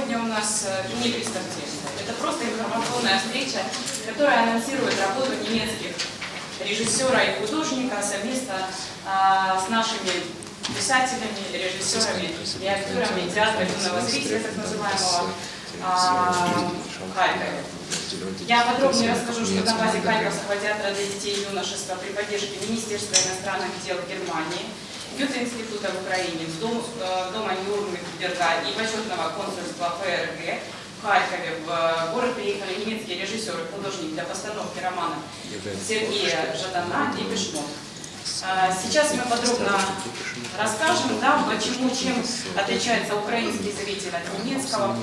сегодня у нас э, не преступление. Это просто информационная встреча, которая анонсирует работу немецких режиссера и художника совместно а, с нашими писателями, режиссерами и актерами театра юного зрителя, так называемого а. Я подробнее расскажу, что на базе Харьковского театра для детей и юношества при поддержке Министерства иностранных дел Германии, Гёте-института в Украине, Дом, э, Дома Нюрнберга и почетного консульства ФРГ в Харькове. В город приехали немецкие режиссеры, художник для постановки романа Сергея Жадана и Пешмон. А, Сейчас мы подробно расскажем, да, почему, чем отличается украинский зритель от немецкого,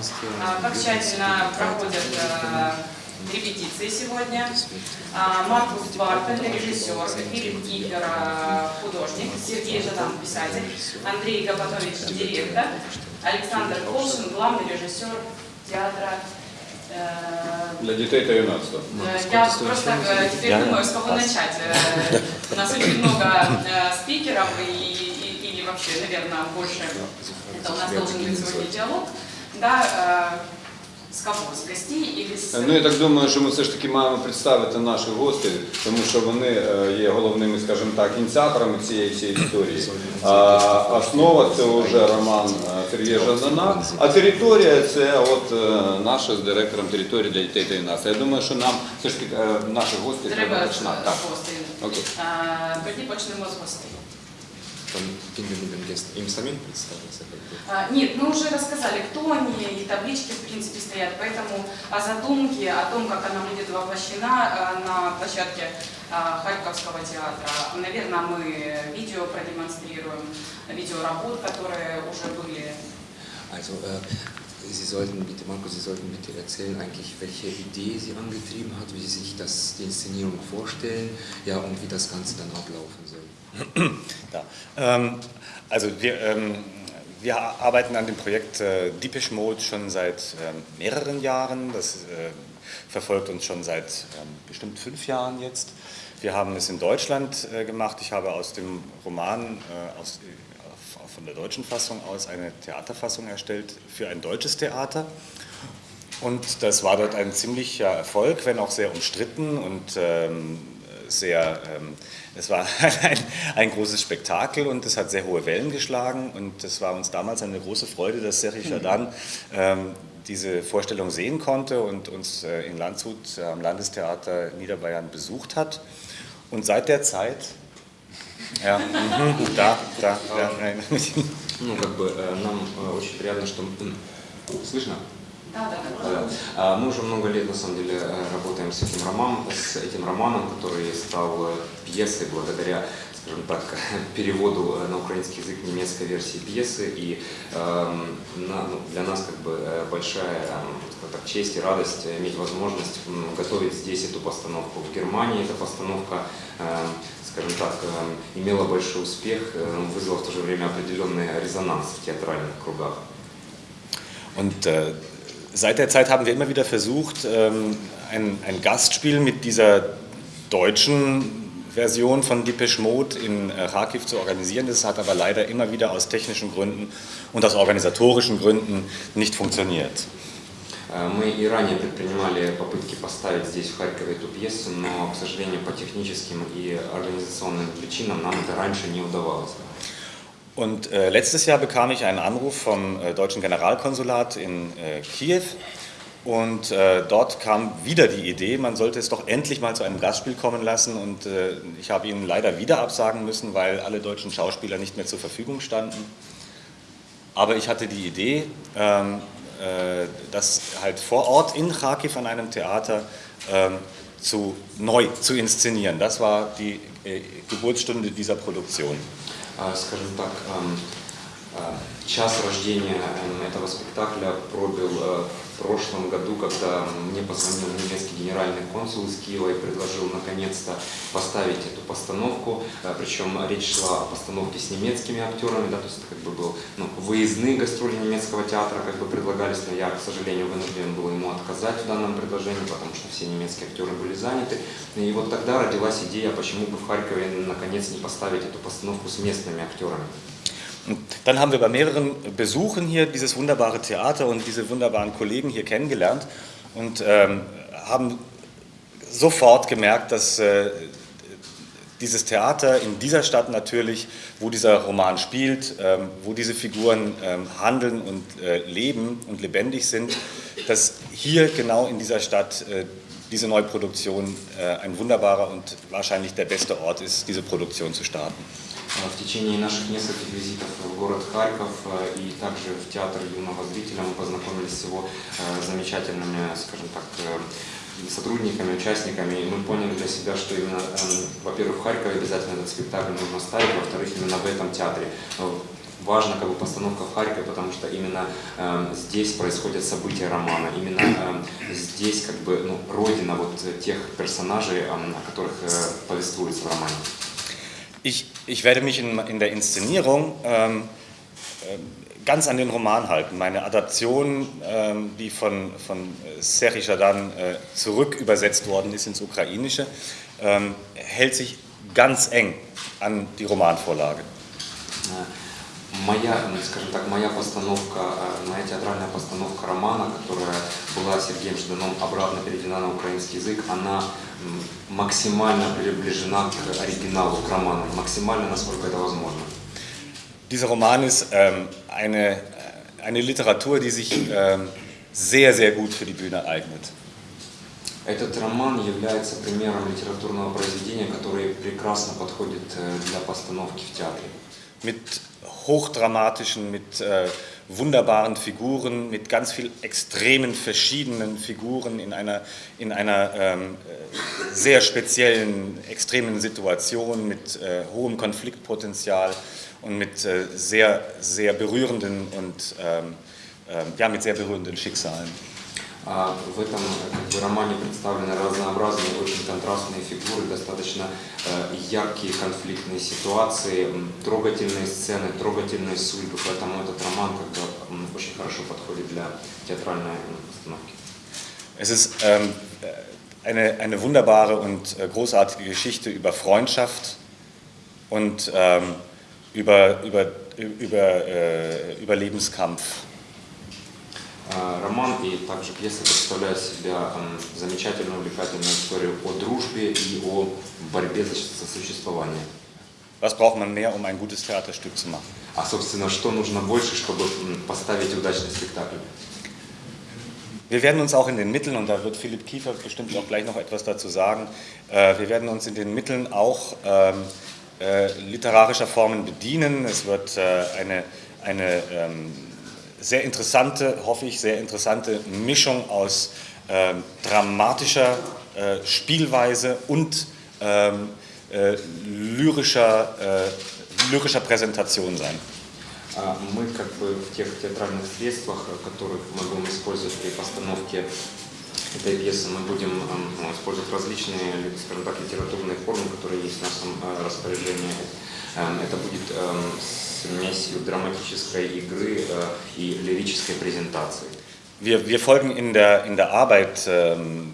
а, как тщательно проходят э, репетиции сегодня. А, Маркус Бартель, режиссер, Филипп Кипер, художник, Сергей Жадан, писатель, Андрей Габатович, директор, Александр Колшин, главный режиссер театра э, Для дітей та юнацтва. Э, Я просто э, теперь думаю, с кого начать. У нас очень много спикеров и, и- или вообще, наверное, больше. Это у нас должен быть сегодня диалог. Да, с кого? С гостей или с... Ну я так думаю, що ми все ж таки маємо представити наших гостей, тому що вони е, є головними, скажімо так, ініціаторами цієї всієї історії. А основа це вже роман е, Сергія Жадана, а територія це от е, наша з директором території для дітей та юнацтва. Я думаю, що нам все ж таки е, наших гостей треба починати. З. Окей. Е, Тоді почнемо з гостей. Там гест- им самим представиться? А, Нет, мы уже рассказали, кто они, и таблички, в принципе, стоят, поэтому о задумке, о том, как она будет воплощена э, на площадке э, Харьковского театра, наверное, мы видео продемонстрируем, видеоработ, которые уже были. Also, äh, Sie sollten bitte, Marco, Sie sollten bitte erzählen eigentlich, welche Idee Sie angetrieben hat, wie Sie sich das, die Inszenierung vorstellen, ja, und wie das Ganze dann ablaufen soll. Ja. Ähm, also wir, ähm, wir arbeiten an dem Projekt äh, Deepish Mode schon seit ähm, mehreren Jahren. Das äh, verfolgt uns schon seit bestimmt fünf Jahren jetzt. Wir haben es in Deutschland äh, gemacht. Ich habe aus dem Roman äh, aus, von der deutschen Fassung aus eine Theaterfassung erstellt für ein deutsches Theater. Und das war dort ein ziemlicher Erfolg, wenn auch sehr umstritten und ähm, sehr, ähm, es war ein, ein großes Spektakel und es hat sehr hohe Wellen geschlagen und es war uns damals eine große Freude, dass Serhi Shadan ähm, diese Vorstellung sehen konnte und uns äh, in Landshut äh, am Landestheater Niederbayern besucht hat. Und seit der Zeit, ja, mhm, da, da, ja, nein. Ну, как бы э, нам э, очень приятно, что... м, Слышно? Да, да, да. А, Мы уже много лет, на самом деле, э, работаем с этим романом, с этим романом, который стал э, пьесой благодаря, скажем так, переводу э, на украинский язык немецкой версии пьесы. И эм, на- ну, для нас как бы большая так, честь и радость иметь возможность готовить здесь эту постановку. В Германии эта постановка эм, скажем так, эм, имела большой успех, э, вызвала в то же время определенный резонанс в театральных кругах. Und äh, seit der Zeit haben wir immer wieder versucht, ähm, ein, ein Gastspiel mit dieser deutschen Version von Depeche Mode in äh, Kharkiv zu organisieren. Das hat aber leider immer wieder aus technischen Gründen und aus organisatorischen Gründen nicht funktioniert. Э, Мы и ранее предпринимали попытки поставить здесь, в Харькове, эту пьесу, но, к сожалению, по техническим и организационным причинам нам это раньше не удавалось. Und äh, letztes Jahr bekam ich einen Anruf vom äh, deutschen Generalkonsulat in äh, Kiew. Und äh, dort kam wieder die Idee, man sollte es doch endlich mal zu einem Gastspiel kommen lassen. Und äh, ich habe ihnen leider wieder absagen müssen, weil alle deutschen Schauspieler nicht mehr zur Verfügung standen. Aber ich hatte die Idee, ähm, äh, das halt vor Ort in Kharkiv an einem Theater ähm, zu, neu zu inszenieren. Das war die Geburtsstunde dieser Produktion. А, Скажем так, э, час рождения этого спектакля пробил э, в прошлом году, когда мне позвонил немецкий генеральный консул из Киева и предложил наконец-то поставить эту постановку. Э, Причем речь шла о постановке с немецкими актерами, да, то есть это как бы был ну, выездные гастроли немецкого театра как бы предлагались, но я, к сожалению, вынужден был ему отказать в данном предложении, потому что все немецкие актеры были заняты. И вот тогда родилась идея, почему бы в Харькове наконец не поставить эту постановку с местными актерами. Und dann haben wir bei mehreren Besuchen hier dieses wunderbare Theater und diese wunderbaren Kollegen hier kennengelernt und ähm, haben sofort gemerkt, dass äh, dieses Theater in dieser Stadt natürlich, wo dieser Roman spielt, ähm, wo diese Figuren ähm, handeln und äh, leben und lebendig sind, dass hier genau in dieser Stadt äh, diese Neuproduktion äh, ein wunderbarer und wahrscheinlich der beste Ort ist, diese Produktion zu starten. Э, В течение наших нескольких визитов в город Харьков э, и также в театр юного зрителя мы познакомились с его э, замечательными, скажем так, э, сотрудниками, участниками, и мы поняли для себя, что именно, во-первых, в Харькове обязательно этот спектакль нужно ставить, во-вторых, именно в этом театре. Важна как бы постановка в Харькове, потому что именно эм, здесь происходят события романа, именно эм, здесь как бы ну, родина вот тех персонажей, эм, о которых э, повествуется в романе. Ich, ich werde mich in, in der Inszenierung ähm, ähm, ganz an den Roman halten. Meine Adaption, ähm, die von, von Seri Jadan äh, zurück übersetzt worden ist ins Ukrainische, ähm, hält sich ganz eng an die Romanvorlage. Э, Моя, скажем так, моя постановка, э, моя театральная постановка романа, которая была Сергеем Жданом обратно переведена на украинский язык, она максимально приближена к оригиналу, к роману, максимально, насколько это возможно. Dieser Roman ist ähm, eine, äh, eine Literatur, die sich ähm, sehr, sehr gut für die Bühne eignet. Этот роман является примером литературного произведения, которое прекрасно подходит э, для постановки в театре. Mit hochdramatischen, mit äh, wunderbaren Figuren, mit ganz viel extremen verschiedenen Figuren in einer, in einer ähm, äh, sehr speziellen, extremen Situation, mit äh, hohem Konfliktpotenzial und mit äh, sehr, sehr berührenden und ähm, ähm, ja, mit sehr berührenden Schicksalen. А В этом как бы, романе представлены разнообразные, очень контрастные фигуры, достаточно э, яркие конфликтные ситуации, трогательные сцены, трогательные судьбы. Поэтому этот роман как бы, очень хорошо подходит для театральной постановки. Es ist ähm, eine, eine wunderbare und äh, großartige Geschichte über Freundschaft und ähm, über, über, über, äh, über Lebenskampf. Э, Роман и также пьеса представляют себя м, замечательную, увлекательную историю о дружбе и о борьбе за сосуществование. Was braucht man mehr, um ein gutes Theaterstück zu machen? А, собственно, что нужно больше, чтобы м, поставить удачный спектакль? Wir werden uns auch in den Mitteln, und da wird Philipp Kiefer bestimmt auch gleich noch etwas dazu sagen, äh, wir werden uns in den Mitteln auch ähm, äh, literarischer Formen bedienen. Es wird äh, eine, eine ähm, sehr interessante, hoffe ich, sehr interessante Mischung aus ähm, dramatischer äh, Spielweise und ähm, äh, lyrischer, äh, lyrischer Präsentation sein. А Мы как бы в тех театральных средствах, э, которых мы будем использовать при постановке этой пьесы, мы будем эм, ну, использовать различные, ли- скажем так, литературные формы, которые есть в нашем э, распоряжении. Эм, Это будет эм, смесью драматической игры э, и лирической презентации. Wir, wir folgen in der, in der Arbeit ähm,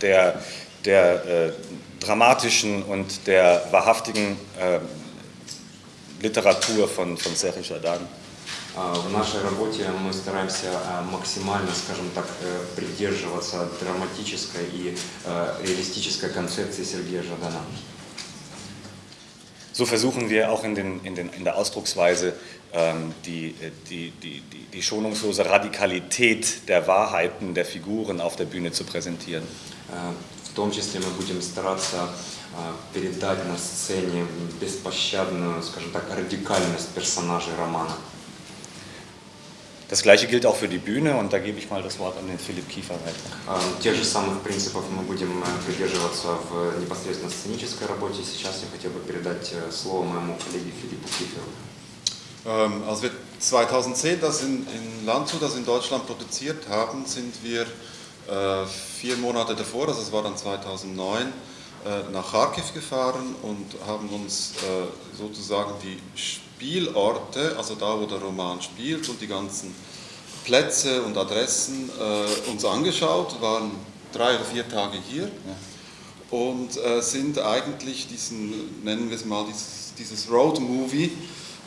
der, der äh, dramatischen und der wahrhaftigen äh, Literatur von, von Serge Jadan. А, В нашей работе мы стараемся э, максимально, скажем так, э, придерживаться драматической и э, реалистической концепции Сергея Жадана. So versuchen wir auch in, den, in, den, in der Ausdrucksweise ähm, die, äh, die, die, die, die schonungslose Radikalität der Wahrheiten der Figuren auf der Bühne zu präsentieren. Э, В том числе мы будем стараться э, передать на сцене беспощадную, скажем так, радикальность персонажей романа. Das gleiche gilt auch für die Bühne und da gebe ich mal das Wort an den Philipp Kiefer weiter. Э, Тех же самых принципов мы будем э, придерживаться в непосредственно сценической работе. Сейчас я хотел бы передать э, слово моему коллеге Филиппу Киферу. Ähm, als wir 2010 das in, in Landshut, das in Deutschland produziert haben, sind wir äh, vier Monate davor, also es war dann 2009, äh, nach Kharkiv gefahren und haben uns äh, sozusagen die Spielorte, also da, wo der Roman spielt und die ganzen Plätze und Adressen äh, uns angeschaut, waren drei oder vier Tage hier und äh, sind eigentlich diesen, nennen wir es mal, dieses, dieses Road Movie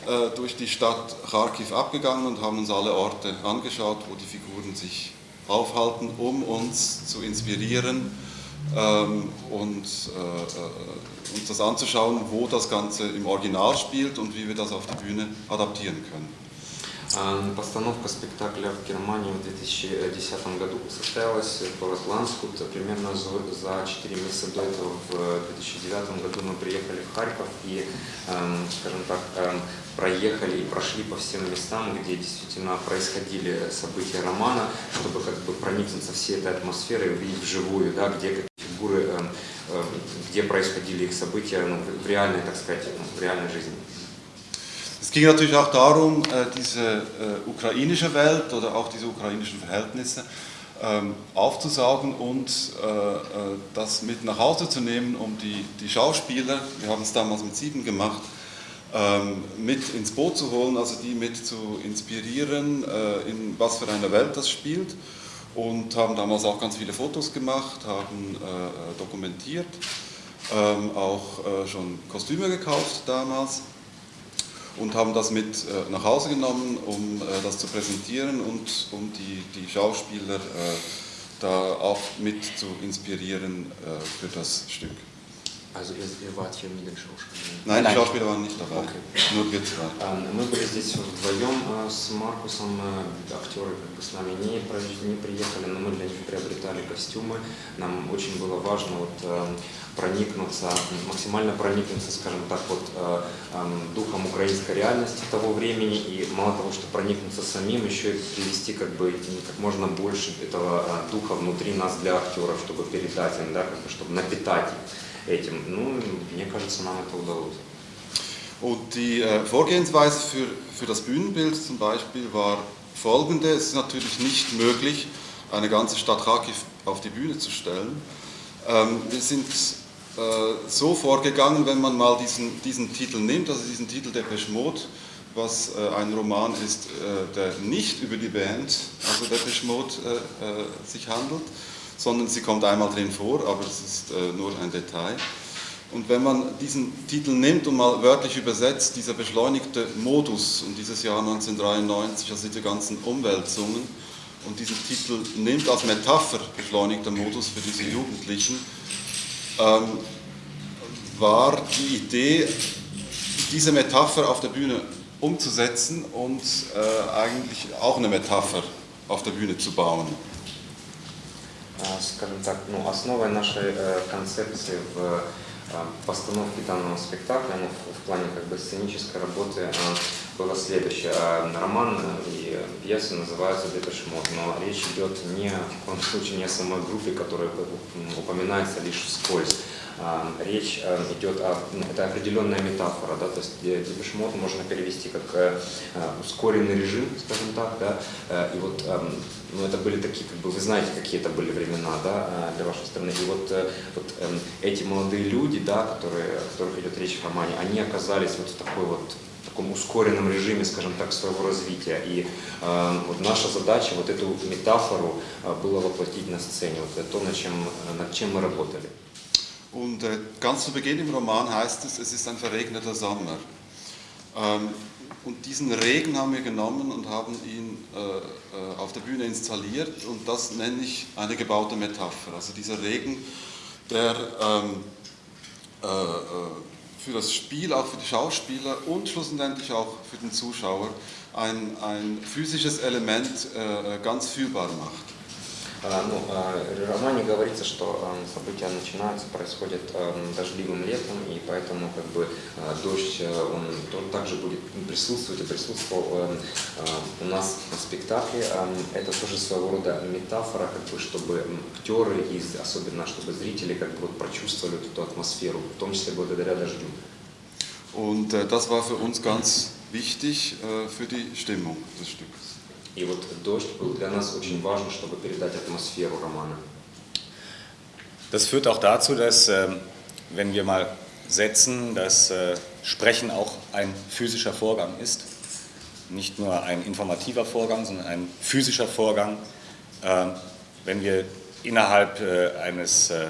äh, durch die Stadt Kharkiv abgegangen und haben uns alle Orte angeschaut, wo die Figuren sich aufhalten, um uns zu inspirieren und äh, äh, uns das anzuschauen, wo das Ganze im Original spielt und wie wir das auf die Bühne adaptieren können. А, Постановка спектакля в Германии в 2010 году состоялась город Ланскут. Примерно за за 4 месяца до этого, в 2009 году, мы приехали в Харьков и, эм, скажем так, эм, проехали и прошли по всем местам, где действительно происходили события романа, чтобы как бы проникнуться всей этой атмосферой, увидеть вживую, да, где фигуры, эм, эм, где происходили их события ну, в- в реальной, так сказать, ну, в реальной жизни. Es ging natürlich auch darum, äh, diese äh, ukrainische Welt oder auch diese ukrainischen Verhältnisse ähm, aufzusaugen und äh, äh, das mit nach Hause zu nehmen, um die, die Schauspieler, wir haben es damals mit sieben gemacht, ähm, mit ins Boot zu holen, also die mit zu inspirieren, äh, in was für einer Welt das spielt. Und haben damals auch ganz viele Fotos gemacht, haben äh, dokumentiert, ähm, auch äh, schon Kostüme gekauft damals und haben das mit äh, nach Hause genommen, um äh, das zu präsentieren und um die, die Schauspieler äh, da auch mit zu inspirieren äh, für das Stück. Also ihr, ihr wart hier mit den Schauspielern? Nein, die Schauspieler waren nicht dabei, Okay. nur wir zwei. А, Мы были здесь вдвоем с Маркусом, э, актеры как бы с нами не, не приехали, но мы для них приобретали костюмы. Нам очень было важно вот, э, проникнуться, максимально проникнуться, скажем так, вот, э, эм, духом украинской реальности того времени и мало того, что проникнуться самим, еще и привести как бы как можно больше этого э, духа внутри нас для актеров, чтобы передать им, да, как бы, чтобы напитать их этим. Ну, мне кажется, нам это удалось. Und die äh, Vorgehensweise für, für das Bühnenbild zum Beispiel war folgende. Es ist natürlich nicht möglich, eine ganze Stadt Kharkiv auf die Bühne zu stellen. Ähm, wir sind äh, so vorgegangen, wenn man mal diesen, diesen Titel nimmt, also diesen Titel Depeche Mode, was äh, ein Roman ist, äh, der nicht über die Band, also Depeche Mode, äh, äh, sich handelt, sondern sie kommt einmal drin vor, aber es ist äh, nur ein Detail. Und wenn man diesen Titel nimmt und mal wörtlich übersetzt, dieser beschleunigte Modus und dieses Jahr 1993, also diese ganzen Umwälzungen und diesen Titel nimmt als Metapher beschleunigter Modus für diese Jugendlichen, ähm, war die Idee, diese Metapher auf der Bühne umzusetzen und äh, eigentlich auch eine Metapher auf der Bühne zu bauen. А, скажем так, ну, основой нашей э, концепции в э, постановке данного спектакля, ну, в, плане как бы сценической работы, э, было следующее. Роман э, и пьеса называются «Депешмот», но речь идет не в коем случае не о самой группе, которая упоминается лишь вскользь. А, Речь э, идет о... ну, Это определенная метафора, да, то есть депешмот можно перевести как э, э, ускоренный режим, скажем так, да, и вот ну, это были такие, как бы, вы знаете, какие это были времена, да, для вашей страны, и вот, вот эти молодые люди, да, которые, о которых идет речь в романе, они оказались вот в такой вот таком ускоренном режиме, скажем так, своего развития. И э, вот наша задача вот эту метафору э, было воплотить на сцене, вот это то, над чем, над чем мы работали. Und äh, ganz zu Beginn im Roman heißt es, es ist ein verregneter Sommer. Ähm, und diesen Regen haben wir genommen und haben ihn äh, äh, auf der Bühne installiert und das nenne ich eine gebaute Metapher. Also dieser Regen, der ähm, äh, äh, für das Spiel, auch für die Schauspieler und schlussendlich auch für den Zuschauer ein, ein physisches Element äh, ganz fühlbar macht. А, Ну, а, в романе говорится, что а, события начинаются, происходят а, дождливым летом, и поэтому как бы а, дождь, а, он то- также будет присутствовать и присутствовал а, а, у нас на спектакле. Это тоже своего рода метафора, как бы, чтобы актеры и особенно чтобы зрители как бы вот прочувствовали вот эту атмосферу, в том числе благодаря дождю. Und äh, das war für uns ganz wichtig äh, für die Stimmung des Stückes. И вот дождь был для нас очень важен, чтобы передать атмосферу романа. Das führt auch dazu, dass, ähm, wenn wir mal setzen, dass äh, Sprechen auch ein physischer Vorgang ist. Nicht nur ein informativer Vorgang, sondern ein physischer Vorgang. Ähm, Wenn wir innerhalb äh, eines äh,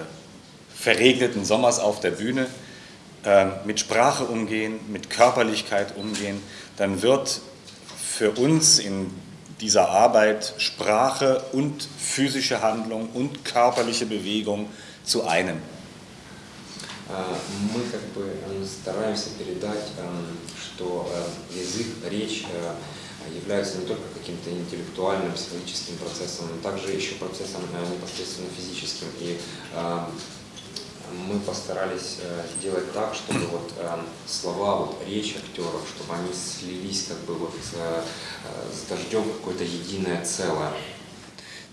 verregneten Sommers auf der Bühne ähm, mit Sprache umgehen, mit Körperlichkeit umgehen, dann wird für uns in dieser Arbeit Sprache und physische Handlung und körperliche Bewegung zu einem. А, Мы как бы м, стараемся передать, м, что э, язык, речь э, являются не только каким-то интеллектуальным, психологическим процессом, но также еще процессом э, непосредственно физическим. И э, мы постарались э, сделать так, чтобы вот э, слова, вот речь актеров, чтобы они слились как бы вот э, э, с дождем в какое-то единое целое.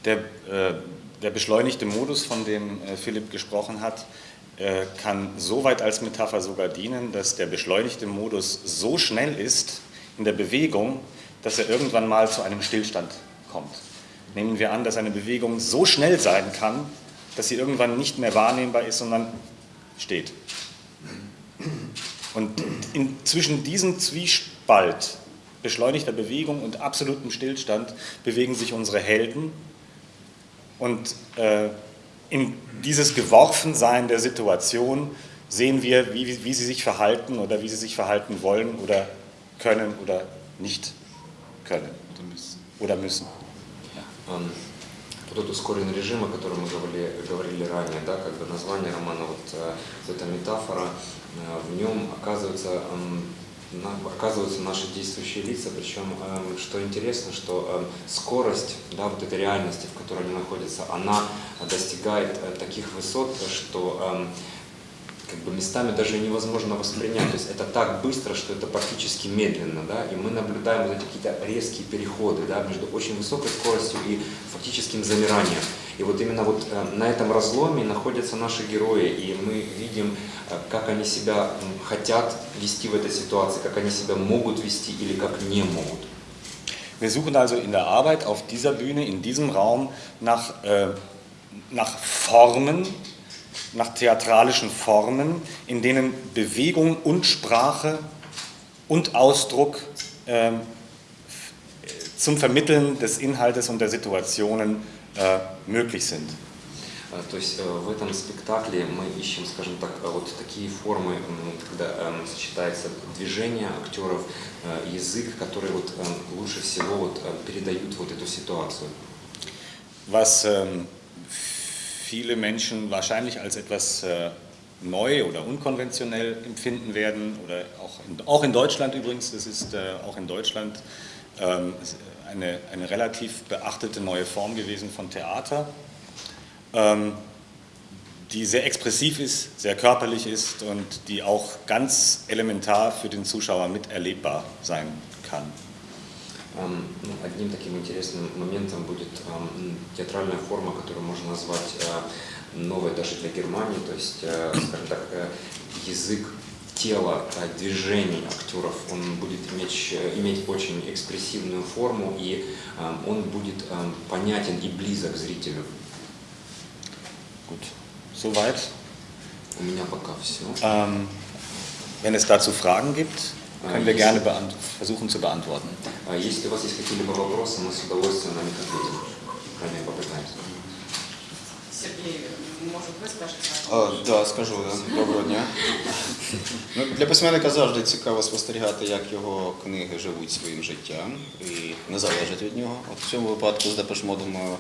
Der, äh, der beschleunigte Modus, von dem äh, Philipp gesprochen hat, äh, kann so weit als Metapher sogar dienen, dass der beschleunigte Modus so schnell ist in der Bewegung, dass er irgendwann mal zu einem Stillstand kommt. Nehmen wir an, dass eine Bewegung so schnell sein kann, dass sie irgendwann nicht mehr wahrnehmbar ist, sondern steht. Und in, zwischen diesem Zwiespalt beschleunigter Bewegung und absolutem Stillstand bewegen sich unsere Helden. Und äh, in dieses Geworfensein der Situation sehen wir, wie, wie sie sich verhalten oder wie sie sich verhalten wollen oder können oder nicht können oder müssen. Эм, Вот этот ускоренный режим, о котором мы говорили, говорили ранее, да, бы название романа, вот, э, вот эта метафора, э, в нем оказывается, эм, оказываются наши действующие лица, причем, эм, что интересно, что эм, скорость, да, вот этой реальности, в которой они находятся, она достигает э, таких высот, что как бы местами даже невозможно воспринять. То есть это так быстро, что это практически медленно, да, и мы наблюдаем вот эти какие-то резкие переходы, да, между очень высокой скоростью и фактическим замиранием. И вот именно вот э, на этом разломе находятся наши герои, и мы видим, э, как они себя хотят вести в этой ситуации, как они себя могут вести или как не могут. Wir suchen also in der Arbeit auf dieser Bühne, in diesem Raum nach, äh, nach Formen, nach theatralischen Formen, in denen Bewegung und Sprache und Ausdruck ähm, f- zum Vermitteln des Inhaltes und der Situationen äh, möglich sind. Э, То есть э, в этом спектакле мы ищем, скажем так, э, вот такие формы, м, когда эм, сочетается движение актеров, э, язык, который вот эм, лучше всего вот э, передают вот эту ситуацию. was ähm, viele Menschen wahrscheinlich als etwas äh, neu oder unkonventionell empfinden werden, oder auch in, auch in Deutschland übrigens, das ist äh, auch in Deutschland ähm, eine, eine relativ beachtete neue Form gewesen von Theater, ähm, die sehr expressiv ist, sehr körperlich ist und die auch ganz elementar für den Zuschauer miterlebbar sein kann. Ну, Одним таким интересным моментом будет театральная форма, которую можно назвать э, новой даже для Германии, то есть, э, скажем так, э, язык тела, э, движений актеров, он будет иметь, э, иметь очень экспрессивную форму, и он будет понятен и близок зрителю. Gut, soweit. У меня пока все. Ähm, wenn es dazu Fragen gibt, können wir gerne beant versuchen zu beantworten. А Если у вас есть какие-либо вопросы, мы с удовольствием на них ответим. Крайне попытаемся. Скажете? А, скажу, доброго дня. Ну, для письменника завжди цікаво спостерігати, як його книги живуть своїм життям і не залежать від нього. От в цьому випадку з Депешмодом е,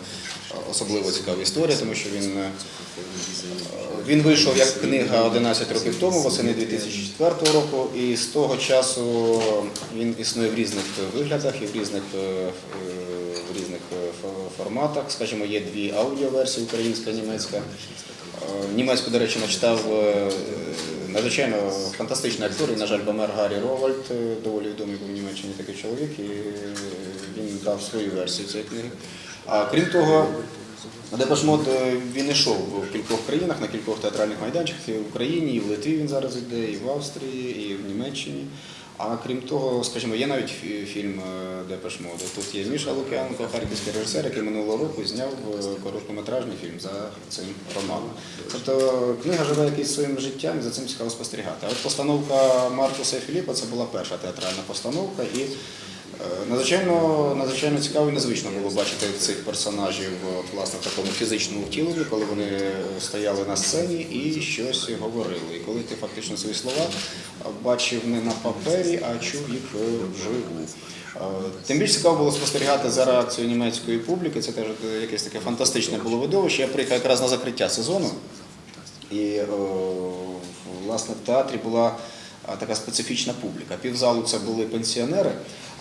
особливо цікава історія, тому що він, е, він вийшов як книга 11 років тому, восени 2004 року, і з того часу він існує в різних виглядах і в різних, е, в різних форматах. Скажімо, є дві аудіоверсії українська, німецька. Е, Німецьку, до речі, начитав е, надзвичайно фантастичний актор, і, на жаль, помер Гаррі Ровальд, е, доволі відомий був в Німеччині такий чоловік, і е, він дав свою версію цієї книги. А крім того, Депешмот він йшов в кількох країнах, на кількох театральних майданчиках, і в Україні, і в Литві він зараз йде, і в Австрії, і в Німеччині. А крім того, скажімо, є навіть фільм е, Депеш Моди. Тут є Міша Лук'янко, харківський режисер, який минулого року зняв е, короткометражний фільм за цим романом. Тобто книга живе якийсь своїм життям і за цим цікаво спостерігати. А от постановка Маркуса і Філіпа це була перша театральна постановка. І Е, Надзвичайно, надзвичайно цікаво і незвично було бачити цих персонажів от, власне, в такому фізичному втіленні, коли вони стояли на сцені і щось говорили. І коли ти фактично свої слова бачив не на папері, а чув їх е, вживу. Е, Тим більш цікаво було спостерігати за реакцією німецької публіки. Це теж е, якесь таке фантастичне було видовище. Я приїхав якраз на закриття сезону. І е, власне в театрі була е, така специфічна публіка. Півзалу це були пенсіонери,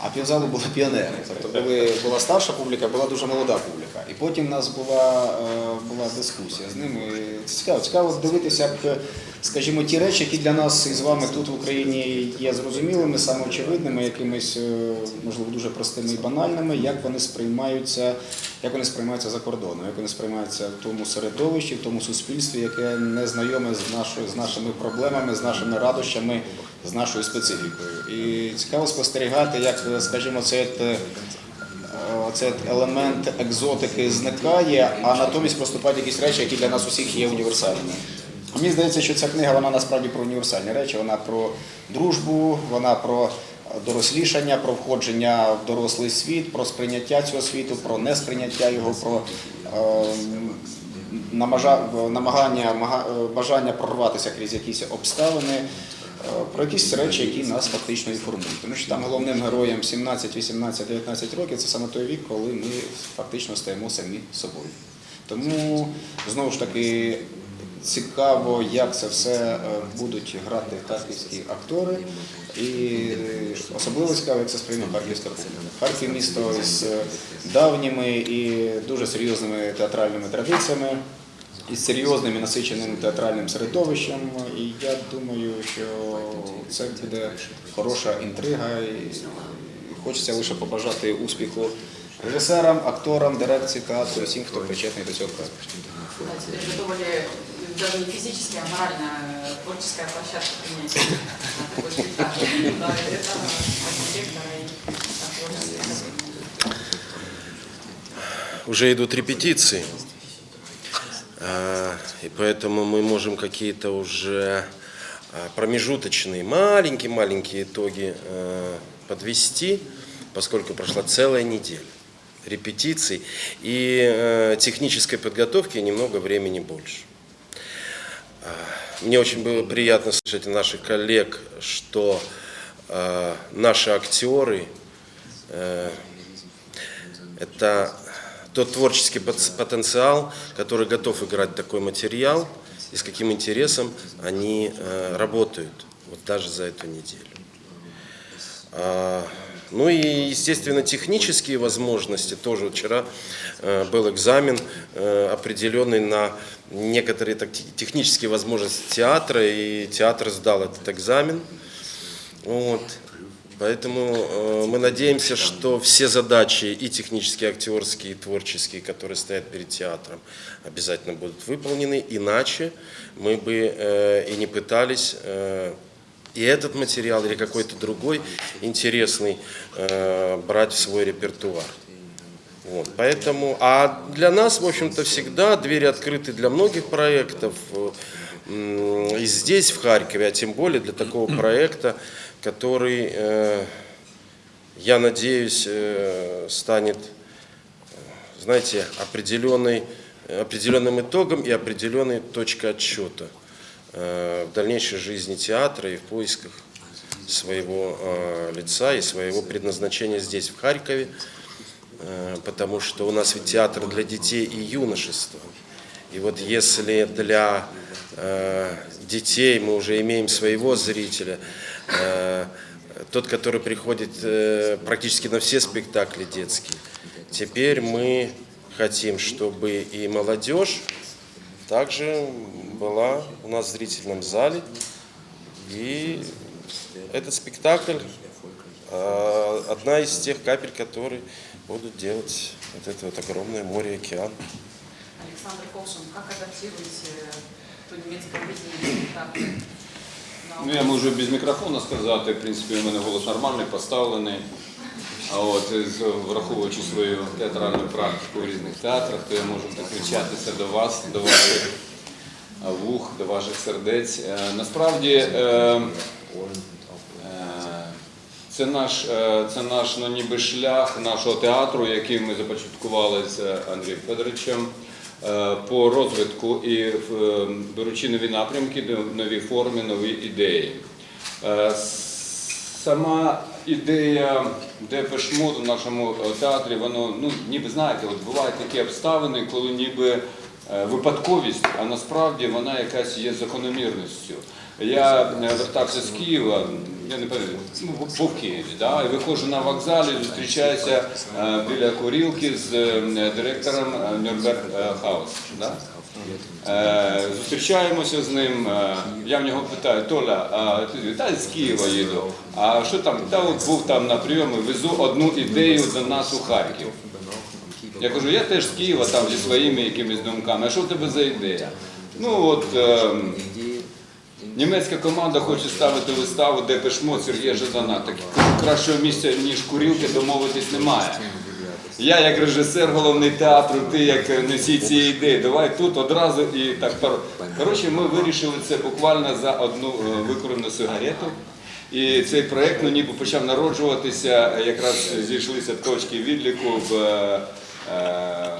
а півзалу були піонери. Тобто були, була старша публіка, була дуже молода публіка. І потім в нас була, е, була дискусія з ними. І Це цікаво. Цікаво дивитися, як, скажімо, ті речі, які для нас із вами тут в Україні є зрозумілими, самоочевидними, якимись, е, можливо, дуже простими і банальними, як вони сприймаються, як вони сприймаються за кордоном, як вони сприймаються в тому середовищі, в тому суспільстві, яке не знайоме з нашою з нашими проблемами, з нашими радощами, з нашою специфікою. І цікаво спостерігати, як, скажімо, цей е, цей елемент екзотики зникає, а натомість проступають якісь речі, які для нас усіх є універсальними. Мені здається, що ця книга вона насправді про універсальні речі. Вона про дружбу, вона про дорослішання, про входження в дорослий світ, про сприйняття цього світу, про несприйняття його, про намажа- намагання, е, бажання прорватися крізь якісь обставини, е, про якісь речі, які нас фактично інформують. Тому що там головним героям 17, 18, 19 років це саме той вік, коли ми фактично стаємо самі собою. Тому знову ж таки цікаво, як це все е, будуть грати харківські актори, і е, особливо цікаво, як це сприйме харківська публіка. Харків місто з е, давніми і дуже серйозними театральними традиціями. Із серйозним і насиченим театральним середовищем, і я думаю, що це буде хороша інтрига. І хочеться лише побажати успіху режисерам, акторам, дирекції театру, всім, хто причетний до цього проекту. Даже не физически, а морально э, творческая площадка принять э, такой спектакль? Да, это архитектора и уже идут репетиции, А, и поэтому мы можем какие-то уже а, промежуточные, маленькие-маленькие итоги а, подвести, поскольку прошла целая неделя репетиций и э, технической подготовки немного времени больше. А, Мне очень было приятно слышать наших коллег, что э, наши актеры э, это тот творческий пот- потенциал, который готов играть такой материал, и с каким интересом они э, работают, вот даже за эту неделю. Ну и, естественно, технические возможности. Тоже вчера э, был экзамен э, определенный на некоторые технические возможности театра, и театр сдал этот экзамен. Вот. Поэтому э, мы надеемся, что все задачи и технические, актерские, и творческие, которые стоят перед театром, обязательно будут выполнены. Иначе мы бы э, и не пытались э, и этот материал или какой-то другой интересный э, брать в свой репертуар. Вот, поэтому, а для нас, в общем-то, всегда двери открыты для многих проектов. э, И здесь, в Харькове, а тем более для такого проекта, который, э, я надеюсь, э, станет, э, знаете, определенной, определенным итогом и определенной точкой отсчета в дальнейшей жизни театра и в поисках своего э, лица и своего предназначения здесь, в Харькове, Э, потому что у нас ведь театр для детей и юношества. И вот если для э, детей мы уже имеем своего зрителя, э, тот, который приходит э, практически на все спектакли детские, теперь мы хотим, чтобы и молодежь также была у нас в зрительном зале. И этот спектакль э, одна из тех капель, которые будут делать вот это вот огромное море океан. Александр Ковшин, как адаптируете то немецкое видение спектакля? на Ну, я можу без мікрофона сказати, в принципі, у мене голос нормальний, поставлений. А от з- враховуючи свою театральну практику в різних театрах, то я можу докричатися до вас, до ваших е, Вух, до ваших сердець. Е, Насправді е, е, Це наш, е, це наш ну, ніби шлях нашого театру, який ми започаткували з е, Андрієм Федоровичем е, по розвитку і е, беручи нові напрямки, нові форми, нові ідеї. Е, Сама ідея Депешмоду в нашому е, театрі, воно, ну, ніби знаєте, от бувають такі обставини, коли ніби е, випадковість, а насправді вона якась є закономірністю. Я е, вертався з Києва, я не пам'ятаю, ну, був- в да, і виходжу на вокзалі, зустрічаюся е, біля курілки з е, директором е, Нюрнберг е, Хаус. Да? Е, Зустрічаємося з ним. е, Я в нього питаю, Толя, а ти та з Києва їду. А що там? Та от був там на прийомі, везу одну ідею до нас у Харків. Я кажу, я теж з Києва там зі своїми якимись думками. А що в тебе за ідея? Ну от ем, німецька команда хоче ставити виставу, де пишмо Сергія Жадана. Так кращого місця, ніж курілки, домовитись немає. Я як режисер головний театру, ти як носій цієї ідеї. Давай тут одразу і так. Коротше, ми вирішили це буквально за одну е, викорену сигарету. І цей проєкт ну, ніби почав народжуватися, якраз зійшлися точки відліку в, е, е,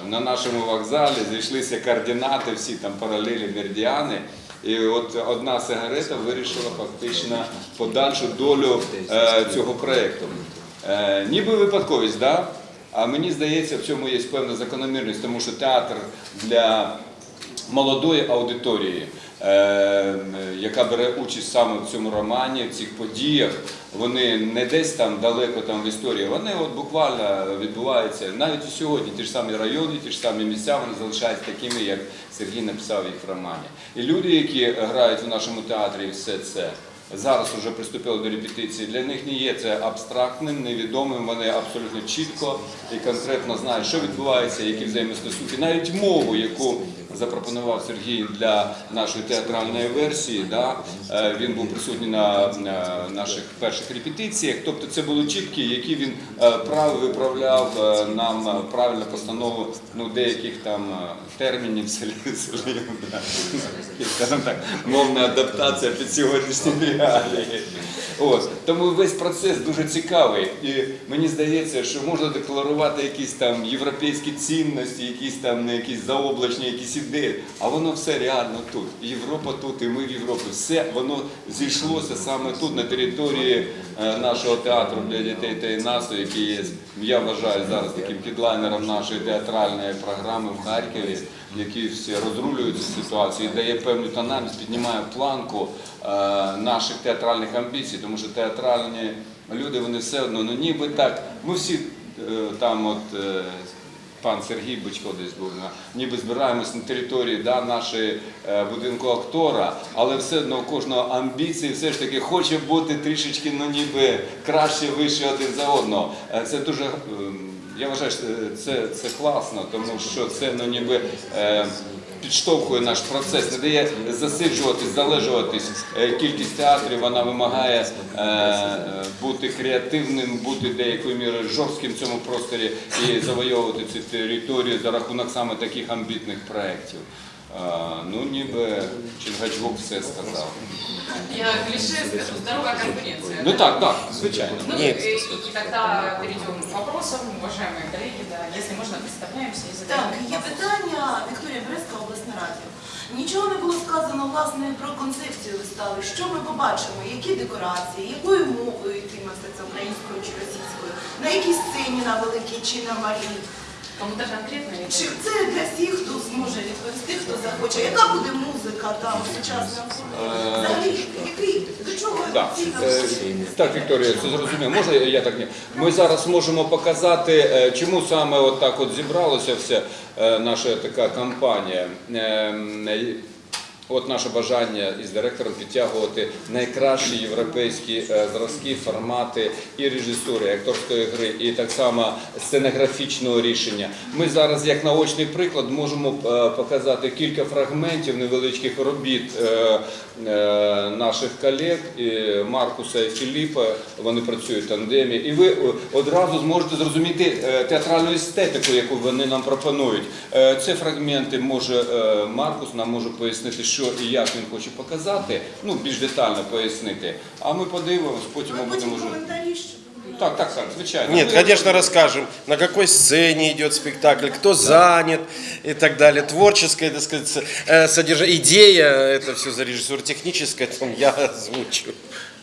на нашому вокзалі, зійшлися координати, всі там паралелі, меридіани. І от одна сигарета вирішила фактично подальшу долю е, цього проєкту. Е, ніби випадковість, да? а мені здається, в цьому є певна закономірність, тому що театр для молодої аудиторії, е, яка бере участь саме в цьому романі, в цих подіях, вони не десь там далеко там в історії, вони от буквально відбуваються навіть і сьогодні. Ті ж самі райони, ті ж самі місця, вони залишаються такими, як Сергій написав їх в романі. І люди, які грають в нашому театрі, все це. Зараз вже приступили до репетиції. Для них не є це абстрактним, невідомим. Вони абсолютно чітко і конкретно знають, що відбувається, які взаємостосунки. Навіть мову, яку запропонував Сергій для нашої театральної версії. Да? е, Він був присутній на, на наших перших репетиціях. Тобто це були чіткі, які він е, виправляв е, нам правильну постанову ну, деяких там термінів так, мовна адаптація під сьогоднішні реалії. От. Тому весь процес дуже цікавий. І мені здається, що можна декларувати якісь там європейські цінності, якісь там не якісь заоблачні, якісь ідеї. А воно все реально тут. Європа тут, і ми в Європі. Все воно зійшлося саме тут, на території е, нашого театру для дітей та юнацтва, який є, я вважаю, зараз таким кідлайнером нашої театральної програми в Харкові, який всі розрулюють цю ситуацію дає певну тональність, піднімає планку е, наших театральних амбіцій, тому що театральні люди, вони все одно, ну ніби так, ми всі е, там от. Е, Пан Сергій Бичко десь був на ніби збираємось на території да, нашої е, будинку актора, але все одно кожного амбіції все ж таки хоче бути трішечки, ну ніби краще, вище один за одного. Е, Це дуже ем, я вважаю, що це, це класно, тому що це ну ніби. Підштовхує наш процес, не дає засиджуватись, залежуватись. Е, Кількість театрів вона вимагає е, бути креативним, бути деякою мірою жорстким в цьому просторі і завойовувати цю територію за рахунок саме таких амбітних проєктів. Ну, ніби Чингачгук все сказав. Я клише скажу, здоровая конкуренция. Ну так, так, звичайно. Ну, Нет. и, и тогда перейдем к вопросам, уважаемые коллеги, да, если можно, представляемся и задаем Так, є питання Вікторія Березка, обласне радіо. Нічого не було сказано власне про концепцію вистави. Що ми побачимо? Які декорації, якою мовою йтиметься це українською чи російською? На якій сцені на великій чи на малій? Кому-то конкретно Чи це для всіх, хто зможе відповісти, хто захоче? Яка буде музика там сучасна? Е, Взагалі, який до чого Так. Е, так, Вікторія, це зрозуміло. Можна я так не ми зараз можемо показати, е, чому саме от так от зібралося вся е, наша така кампанія. Ем, е, От наше бажання із директором підтягувати найкращі європейські е, зразки, формати і режисури, і акторської гри, і так само сценографічного рішення. Ми зараз, як наочний приклад, можемо е, показати кілька фрагментів невеличких робіт е, наших колег і Маркуса і Філіпа. Вони працюють в тандемі, і ви е, одразу зможете зрозуміти е, театральну естетику, яку вони нам пропонують. Е, Це фрагменти може е, Маркус нам може пояснити, що і як він хоче показати, ну більш детально пояснити. А ми подивимось, потім ми будемо коментарі, Так, так, так, звичайно. Нет, Ми- конечно, расскажем, на какой сцене идет спектакль, кто занят и так далее. Творческое, так сказать, э, содержание, идея, это все за режиссур техническое, там я озвучу.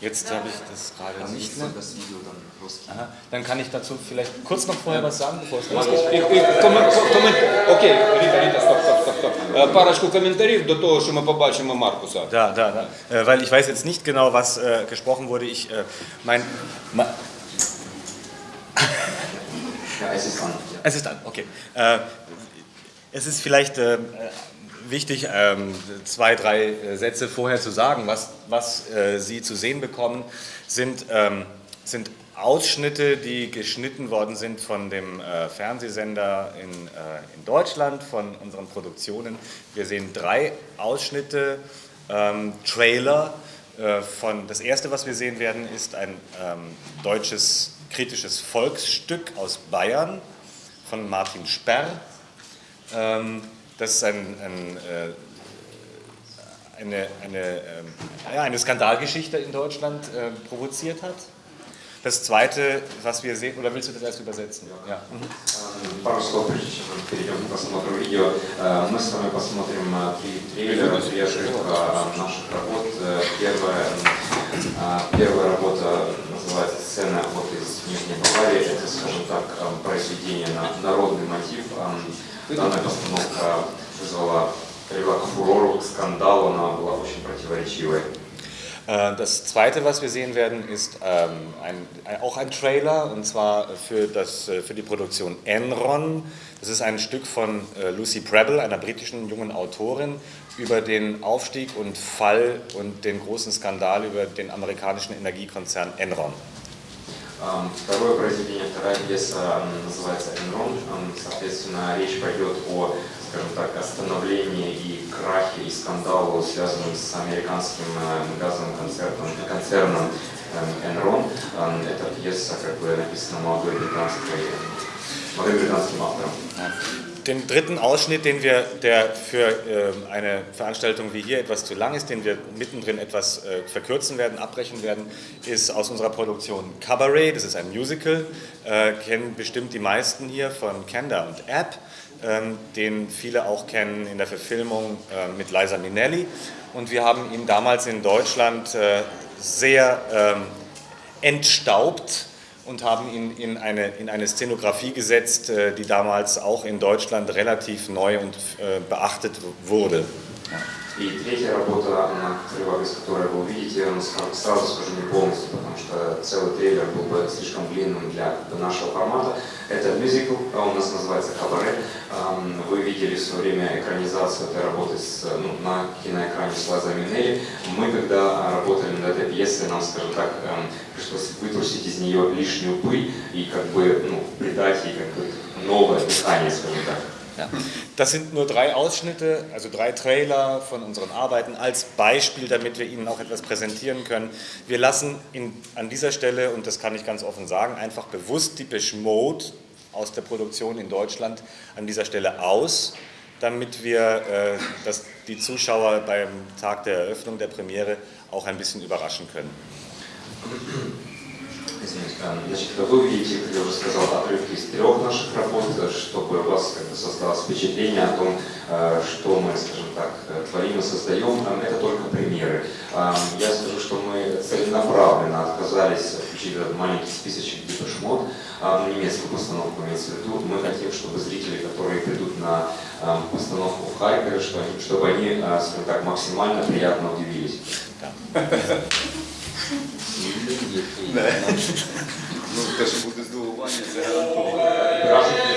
Jetzt habe ich das gerade nicht mehr. Das Video dann rauskинуть. Aha. Dann kann ich dazu vielleicht kurz noch vorher was sagen, bevor es І, losgeht. і комен, комен, окей, Ріта, Ріта, стоп, стоп, стоп, стоп. Е, Парочку коментарів до того, що ми побачимо Маркуса. Da, da, da. Äh, weil ich weiß jetzt nicht genau, was äh, gesprochen wurde. Ich, äh, mein, ma, Es ist an. Ja. es ist an, okay. Äh, es ist vielleicht äh, wichtig, ähm, zwei, drei äh, Sätze vorher zu sagen. Was, was äh, Sie zu sehen bekommen, sind, ähm, sind Ausschnitte, die geschnitten worden sind von dem äh, Fernsehsender in, äh, in Deutschland, von unseren Produktionen. Wir sehen drei Ausschnitte, ähm, Trailer. Äh, von, das erste, was wir sehen werden, ist ein ähm, deutsches kritisches Volksstück aus Bayern von Martin Sperr. Ähm, das ist ein, ein, äh, eine, eine, ähm, ja, eine Skandalgeschichte in Deutschland äh, provoziert hat. Das zweite, was wir sehen, oder willst du das erst übersetzen? Ja. Mhm. Эм, Пару слов, прежде чем мы перейдем к просмотру видео. Э, Мы с вами посмотрим э, три трейлера свежих э, наших работ. Э, Первая, э, первая работа называется «Сцена охоты из Нижней Баварии». Это, скажем так, э, произведение на народный мотив. Э, Данная постановка вызвала, привела к фурору, к скандалу, она была очень противоречивой. Äh, Das zweite, was wir sehen werden, ist ähm, ein, ein, auch ein Trailer und zwar für, das, äh, für die Produktion Enron. Das ist ein Stück von äh, Lucy Preble, einer britischen jungen Autorin, über den Aufstieg und Fall und den großen Skandal über den amerikanischen Energiekonzern Enron. Эм, Второе произведение, вторая пьеса м, называется «Энрон». Эм, Соответственно, речь пойдет о, скажем так, остановлении и крахе и скандалу, связанном с американским э, газовым концерном, концерном эм, «Энрон». Эм, Эта пьеса как бы написана молодой британской, молодым британским автором. Den dritten Ausschnitt, den wir, der für äh, eine Veranstaltung wie hier etwas zu lang ist, den wir mittendrin etwas äh, verkürzen werden, abbrechen werden, ist aus unserer Produktion Cabaret. Das ist ein Musical, äh, kennen bestimmt die meisten hier von Kenda und App, ähm, den viele auch kennen in der Verfilmung äh, mit Liza Minnelli. Und wir haben ihn damals in Deutschland äh, sehr ähm, entstaubt und haben ihn in eine, in eine Szenografie gesetzt, äh, die damals auch in Deutschland relativ neu und äh, beachtet wurde. И третья работа, на которой, из которой вы увидите, ска- сразу скажу не полностью, потому что целый трейлер был бы слишком длинным для нашего формата. Это мюзикл, а он у нас называется «Кабаре». Вы видели в свое время экранизацию этой работы с, ну, на киноэкране с Лаза Минелли. Мы, когда работали над этой пьесой, нам, скажем так, пришлось вытрусить из нее лишнюю пыль и как бы ну, придать ей как бы новое дыхание, скажем так. Ja. Das sind nur drei Ausschnitte, also drei Trailer von unseren Arbeiten als Beispiel, damit wir Ihnen auch etwas präsentieren können. Wir lassen in, an dieser Stelle, und das kann ich ganz offen sagen, einfach bewusst Depeche Mode aus der Produktion in Deutschland an dieser Stelle aus, damit wir äh, dass die Zuschauer beim Tag der Eröffnung der Premiere auch ein bisschen überraschen können. Извините, Значит, вы увидите, как я уже сказал, отрывки из трех наших работ, э, чтобы у вас как бы создалось впечатление о том, э, что мы, скажем так, э, творим и создаем. Это только примеры. Я скажу, что мы целенаправленно отказались включить этот маленький списочек Дипешмот, немецкую постановку имеется в виду. Мы хотим, чтобы зрители, которые придут на постановку в Харькове, чтобы они, скажем так, максимально приятно удивились. Ну, те, що буде здивування, це гарантовано.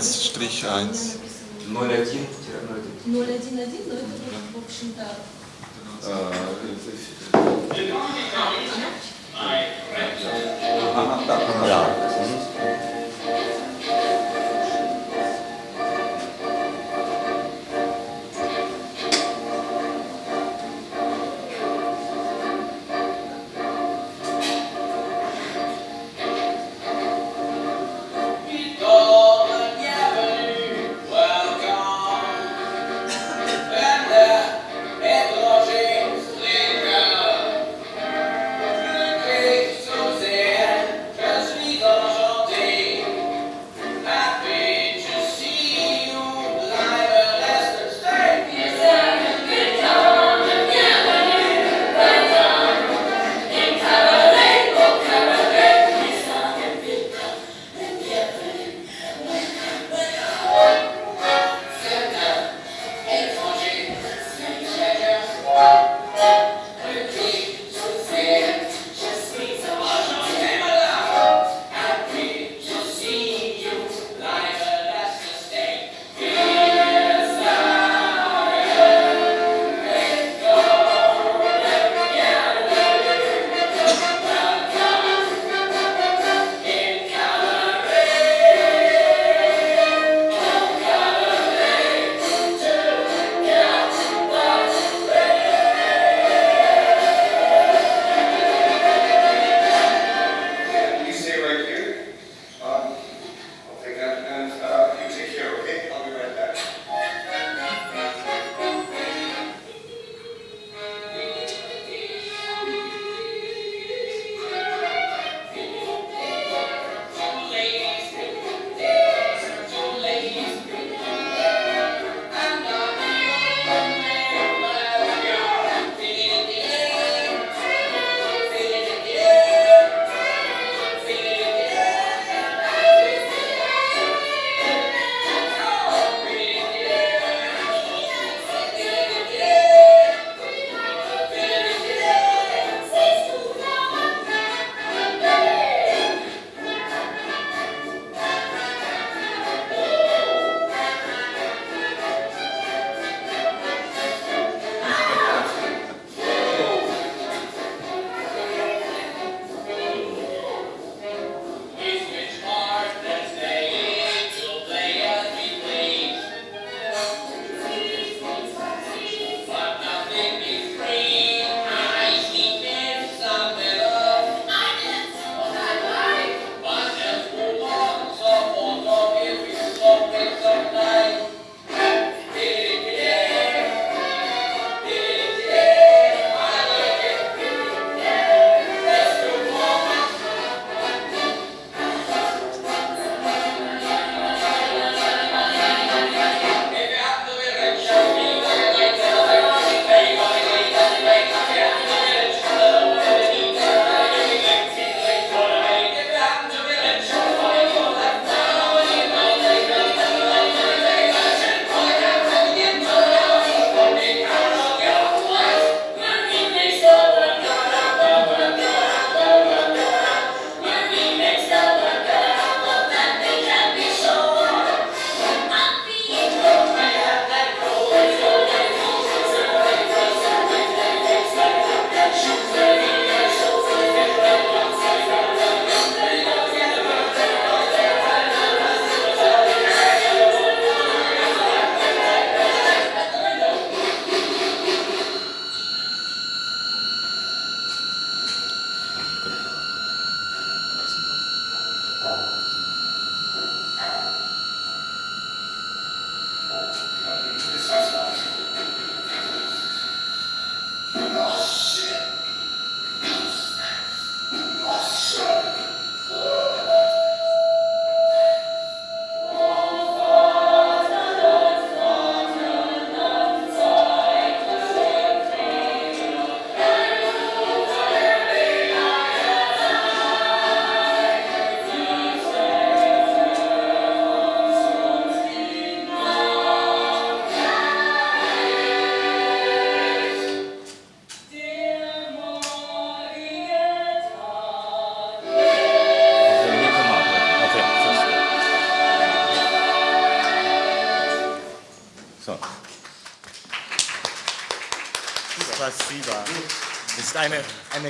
01-1. 01-01. 011, но это, в общем-то,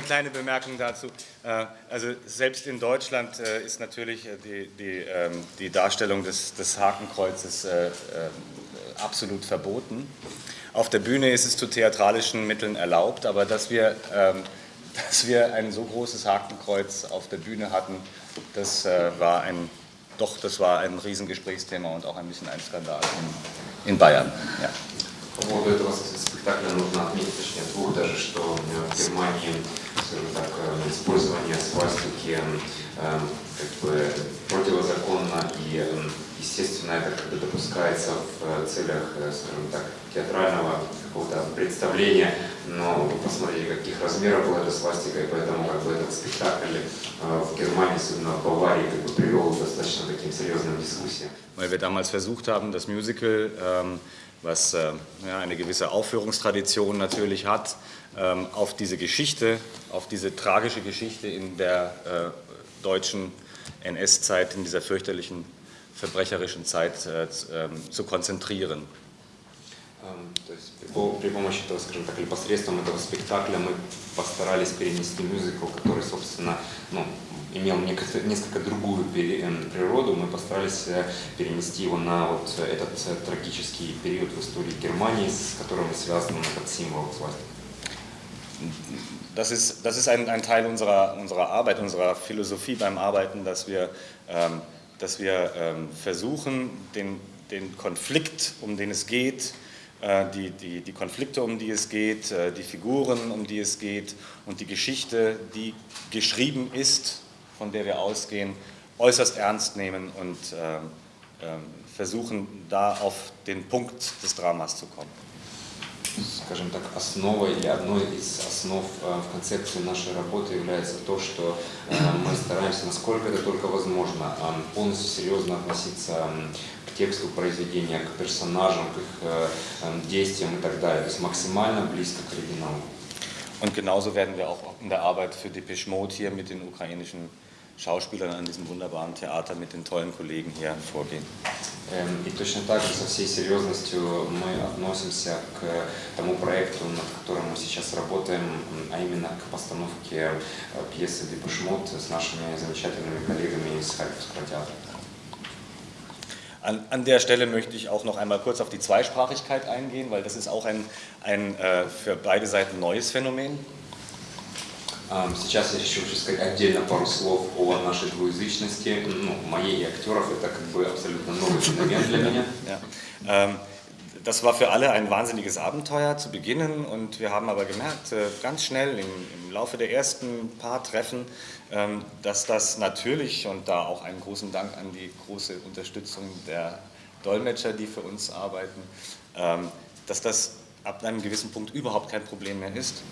eine, eine kleine Bemerkung dazu. Äh, Also selbst in Deutschland äh, ist natürlich äh, die, die, ähm, die Darstellung des, des Hakenkreuzes äh, äh, absolut verboten. Auf der Bühne ist es zu theatralischen Mitteln erlaubt, aber dass wir, ähm, dass wir ein so großes Hakenkreuz auf der Bühne hatten, das äh, war ein, doch, das war ein Riesengesprächsthema und auch ein bisschen ein Skandal in, in Bayern. Ja. По поводу этого спектакля нужно отметить, точнее, двух даже, что э, в Германии, скажем так, э, использование свастики э, как бы противозаконно и, э, естественно, это как бы допускается в э, целях, э, скажем так, театрального какого-то представления, но вы посмотрите, каких размеров была эта свастика, и поэтому как бы этот спектакль э, в Германии, особенно в Баварии, как бы привел к достаточно таким серьезным дискуссиям. weil wir damals versucht haben, das Musical, ähm, was äh, eine gewisse Aufführungstradition natürlich hat, auf diese Geschichte, auf diese tragische Geschichte in der äh, deutschen NS-Zeit, in dieser fürchterlichen, verbrecherischen Zeit äh, ähm, zu konzentrieren. Эм, То есть при, по- при помощи этого, скажем так, или посредством этого спектакля мы постарались перенести мюзикл, который, собственно, ну, имел некотор- несколько другую эм, природу. Мы постарались э, перенести его на вот этот э, трагический период в истории Германии, с которым связан этот символ свастика. Das ist, das ist ein, ein Teil unserer, unserer Arbeit, unserer Philosophie beim Arbeiten, dass wir, ähm, dass wir ähm, versuchen, den, den Konflikt, um den es geht, äh, die, die, die Konflikte, um die es geht, äh, die Figuren, um die es geht und die Geschichte, die geschrieben ist, von der wir ausgehen, äußerst ernst nehmen und ähm, versuchen, da auf den Punkt des Dramas zu kommen. Скажем так, основой или одной из основ э, в концепции нашей работы является то, что э, мы стараемся, насколько это только возможно, э, полностью серьезно относиться к тексту произведения, к персонажам, к их действиям и так далее. То есть максимально близко к оригиналу. Und genauso werden wir auch in der Arbeit für Depeche Mode hier mit den ukrainischen Schauspielern an diesem wunderbaren Theater mit den tollen Kollegen hier vorgehen. Эм, И точно так же со всей серьезностью мы относимся к тому проекту, над которым мы сейчас работаем, м, а именно к постановке э, пьесы «Депешмот» с нашими замечательными коллегами из Харьковского театра. An, an der Stelle möchte ich auch noch einmal kurz auf die Zweisprachigkeit eingehen, weil das ist auch ein, ein äh, für beide Seiten neues Phänomen. Эм, Сейчас я еще хочу сказать отдельно пару слов о нашей двуязычности. Ну, моей и актеров это как бы абсолютно новый феномен для меня. Ja. Ähm, das war für alle ein wahnsinniges Abenteuer zu beginnen und wir haben aber gemerkt, äh, ganz schnell im, im Laufe der ersten paar Treffen, ähm, dass das natürlich und da auch einen großen Dank an die große Unterstützung der Dolmetscher, die für uns arbeiten, ähm, dass das ab einem gewissen Punkt überhaupt kein Problem mehr ist.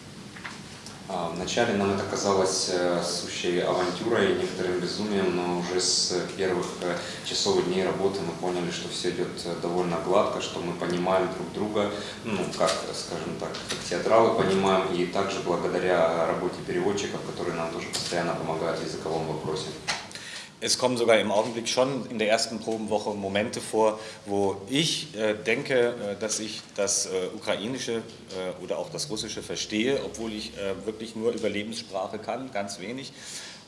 А, Вначале нам это казалось э, сущей авантюрой, некоторым безумием, но уже с первых э, часов и дней работы мы поняли, что все идет э, довольно гладко, что мы понимаем друг друга, ну, как, скажем так, как театралы понимаем, и также благодаря работе переводчиков, которые нам тоже постоянно помогают в языковом вопросе. Es kommen sogar im Augenblick schon in der ersten Probenwoche Momente vor, wo ich äh, denke, äh, dass ich das äh, Ukrainische äh, oder auch das Russische verstehe, obwohl ich äh, wirklich nur Überlebenssprache kann, ganz wenig.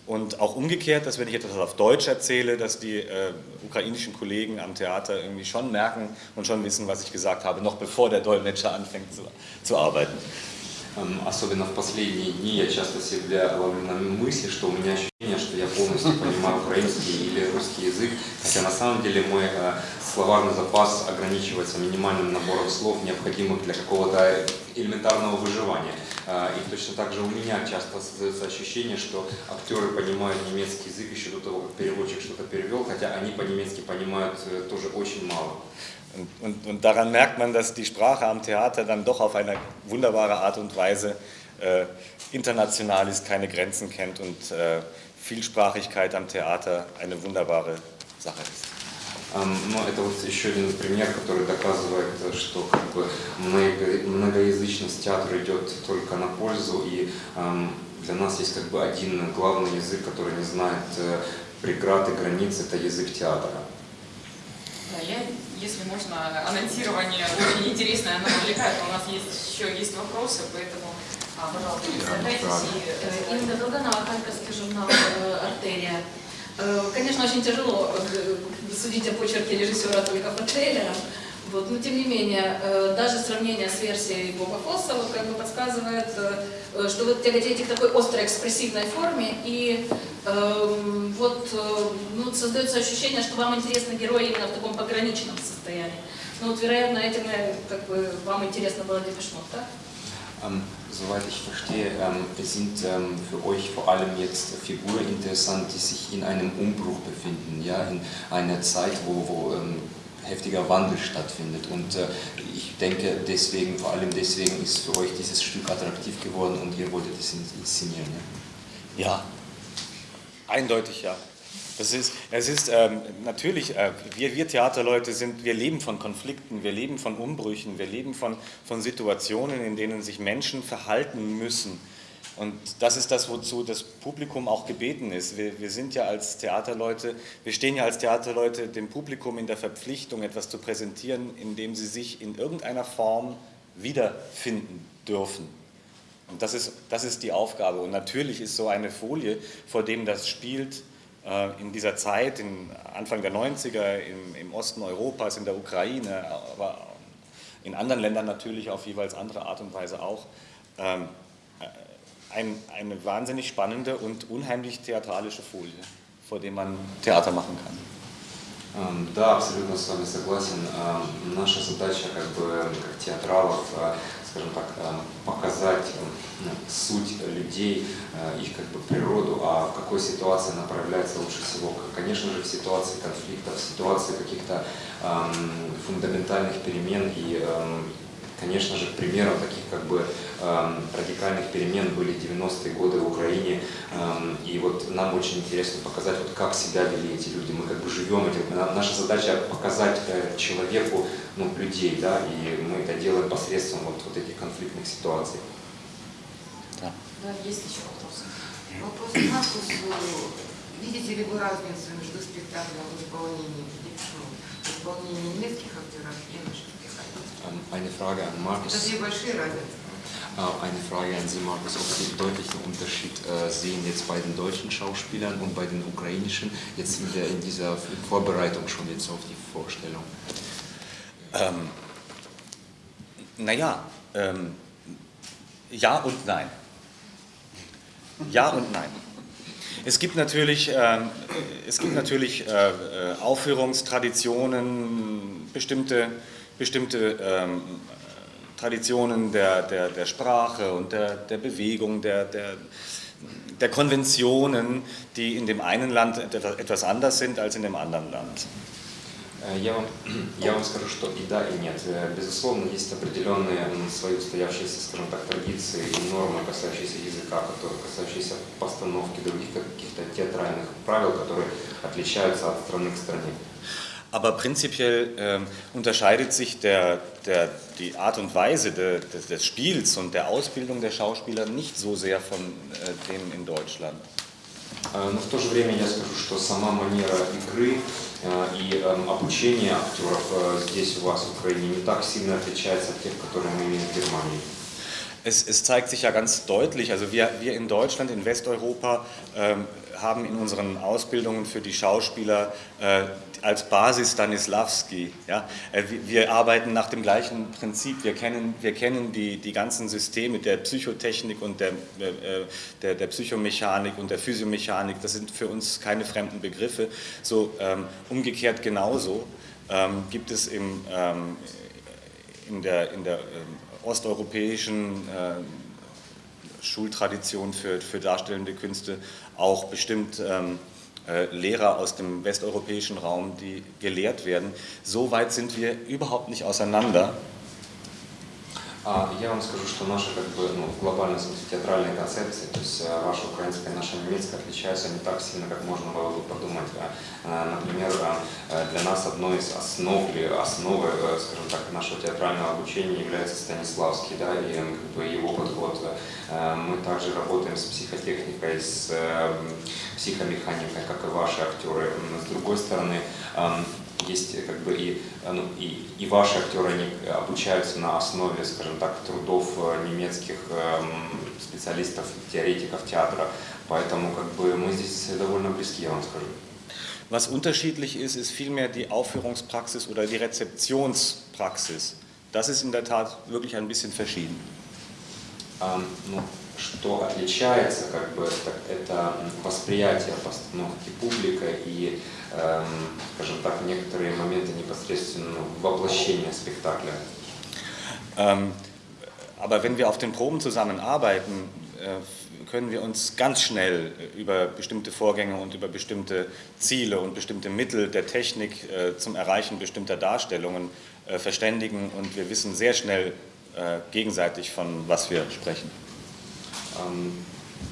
Und auch umgekehrt, dass wenn ich etwas auf Deutsch erzähle, dass die äh, ukrainischen Kollegen am Theater irgendwie schon merken und schon wissen, was ich gesagt habe, noch bevor der Dolmetscher anfängt zu, zu arbeiten. Эм, Особенно в последние дни я часто себя ловлю на мысли, что у меня ощущение, что я полностью понимаю украинский или русский язык, хотя на самом деле мой э, словарный запас ограничивается минимальным набором слов, необходимых для какого-то элементарного выживания. Э, И точно так же у меня часто создается ощущение, что актеры понимают немецкий язык еще до того, как переводчик что-то перевел, хотя они по-немецки понимают э, тоже очень мало. Und, und, und daran merkt man, dass die Sprache am Theater dann doch auf eine wunderbare Art und Weise äh, international ist, keine Grenzen kennt und äh, Vielsprachigkeit am Theater eine wunderbare Sache ist. Эм, Но это вот еще один пример, который доказывает, э, что как бы много- многоязычность театра идет только на пользу, и эм, для нас есть как бы один главный язык, который не знает э, преград и границ, это язык театра. Если можно, анонсирование очень интересное, оно увлекает. У нас есть еще есть вопросы, поэтому, а, пожалуйста, представляйтесь и Э, Инга Долганова, Харьковский журнал э, «Артерия». Э, Конечно, очень тяжело судить о почерке режиссера только по трейлерам, вот, но тем не менее, даже сравнение с версией Боба Фосса вот, как бы подсказывает, что вы тяготеете к такой острой экспрессивной форме, и эм, вот, э, ну, создается ощущение, что вам интересны герои именно в таком пограничном состоянии. Ну вот, вероятно, этим э, как бы, вам интересно было Депешмот, так? Ähm, soweit ich verstehe, ähm, sind ähm, für euch vor allem jetzt Figuren interessant, die sich in einem Umbruch befinden, ja, in einer Zeit, wo, wo ähm, heftiger Wandel stattfindet. Und äh, ich denke, deswegen, vor allem deswegen ist für euch dieses Stück attraktiv geworden und ihr wolltet es inszenieren. Ja? Ja, eindeutig ja. Das ist, es ist ähm, natürlich, äh, wir, wir Theaterleute sind, wir leben von Konflikten, wir leben von Umbrüchen, wir leben von, von Situationen, in denen sich Menschen verhalten müssen. Und das ist das, wozu das Publikum auch gebeten ist. Wir, wir sind ja als Theaterleute, wir stehen ja als Theaterleute dem Publikum in der Verpflichtung, etwas zu präsentieren, in dem sie sich in irgendeiner Form wiederfinden dürfen. Und das ist, das ist die Aufgabe. Und natürlich ist so eine Folie, vor dem das spielt, in dieser Zeit, in Anfang der 90er, im, im Osten Europas, in der Ukraine, aber in anderen Ländern natürlich auf jeweils andere Art und Weise auch, ähm, äh, ein, eine wahnsinnig spannende und unheimlich theatralische Folie, vor dem man Theater machen kann. Эм, Да, абсолютно с вами согласен. Эм, Наша задача как бы как театралов, э, скажем так, э, показать э, ну, суть людей, э, их как бы природу, а в какой ситуации она проявляется лучше всего. Конечно же, в ситуации конфликтов, в ситуации каких-то эм, фундаментальных перемен и эм, Конечно же, примером таких как бы эм, радикальных перемен были 90-е годы в Украине. Эм, и вот нам очень интересно показать, вот как себя вели эти люди. Мы как бы живем этим. На- Наша задача показать э, человеку ну, людей, да, и мы это делаем посредством вот, вот этих конфликтных ситуаций. Да, есть еще вопросы. Вопрос к Маркусу. Видите ли вы разницу между спектаклем в исполнении Депешмот, в исполнении немецких актеров и наших Ähm, eine Frage an Markus. Äh, eine Frage an Sie, Markus, ob Sie einen deutlichen Unterschied äh, sehen jetzt bei den deutschen Schauspielern und bei den ukrainischen, jetzt sind wir in dieser Vorbereitung schon jetzt auf die Vorstellung. Ähm, naja, ähm, ja und nein. Ja und nein. Es gibt natürlich, äh, es gibt natürlich äh, äh Aufführungstraditionen, bestimmte bestimmte ähm, Traditionen der, der, der Sprache und der, der Bewegung, der, der, der Konventionen, die in dem einen Land etwas anders sind als in dem anderen Land. Э, Я вам, я вам скажу, что и да, и нет. Э, Безусловно, есть определенные м, свои устоявшиеся, скажем так, традиции и нормы, касающиеся языка, которые, касающиеся постановки других каких-то театральных правил, которые отличаются от страны к стране. Aber prinzipiell ähm, unterscheidet sich der, der, die Art und Weise de, des, des Spiels und der Ausbildung der Schauspieler nicht so sehr von äh, dem in Deutschland. Э, Но в то же время я скажу, что сама манера игры э, и эм, обучение актеров э, здесь у вас в Украине не так сильно отличается от тех, которые мы имеем в Германии. Es, es zeigt sich ja ganz deutlich, also wir, wir in Deutschland, in Westeuropa, ähm, haben in unseren Ausbildungen für die Schauspieler äh, als Basis Stanislavski. Ja? Äh, wir, arbeiten nach dem gleichen Prinzip. Wir kennen, wir kennen die, die ganzen Systeme der Psychotechnik und der, äh, der, der Psychomechanik und der Physiomechanik. Das sind für uns keine fremden Begriffe. So ähm, umgekehrt genauso ähm, gibt es im, ähm, in der, in der ähm, osteuropäischen äh, Schultradition für, für darstellende Künste auch bestimmt ähm, äh, Lehrer aus dem westeuropäischen Raum, die gelehrt werden. So weit sind wir überhaupt nicht auseinander. А я вам скажу, что наши как бы, ну, в глобальном смысле театральные концепции, то есть э, ваша украинская и наша немецкая отличаются не так сильно, как можно было бы подумать. А, э, Например, э, для нас одной из основ или основы, э, скажем так, нашего театрального обучения является Станиславский, да, и как бы его подход. Мы также работаем с психотехникой, с психомеханикой, как и ваши актеры. С другой стороны, есть э, как бы и, э, ну, и, и ваши актеры, они обучаются на основе, скажем так, трудов э, немецких эм, специалистов, теоретиков театра, поэтому как бы мы здесь довольно близки, я вам скажу. Was unterschiedlich ist, ist vielmehr die Aufführungspraxis oder die Rezeptionspraxis. Das ist in der Tat wirklich ein bisschen verschieden. А, ну, что отличается, как бы, так, это восприятие постановки публика и, скажем так, некоторые моменты непосредственно воплощения спектакля. Ähm, aber wenn wir auf den Proben zusammenarbeiten, äh, können wir uns ganz schnell über bestimmte Vorgänge und über bestimmte Ziele und bestimmte Mittel der Technik äh, zum Erreichen bestimmter Darstellungen äh, verständigen und wir wissen sehr schnell äh, gegenseitig, von was wir sprechen. Эм,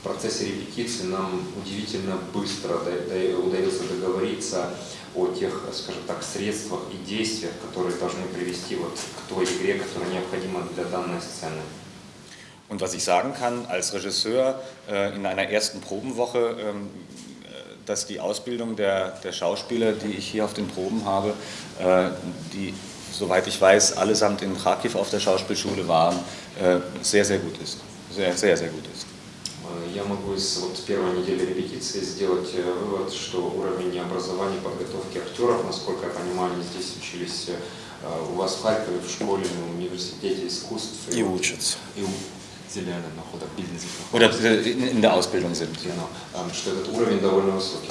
В процессе репетиции нам удивительно быстро да- да- удается договориться о тех, скажем так, средствах и действиях, которые должны привести вот к той игре, которая необходима для данной сцены. Und was ich sagen kann als Regisseur äh, in einer ersten Probenwoche, ähm, äh, dass die Ausbildung der, der Schauspieler, die ich hier auf den Proben habe, äh, die, soweit ich weiß, allesamt in Kharkiv auf der Schauspielschule waren, äh, sehr, sehr gut ist. Sehr, sehr, sehr gut ist. Э, Я могу из вот, первой недели репетиции сделать э, вывод, что уровень образования, подготовки актеров, насколько я понимаю, они здесь учились э, у вас в Харькове, в школе, в университете искусств. И вот- учатся. И noch. Oder äh, in, der Ausbildung sind. Genau. Что этот уровень довольно высокий.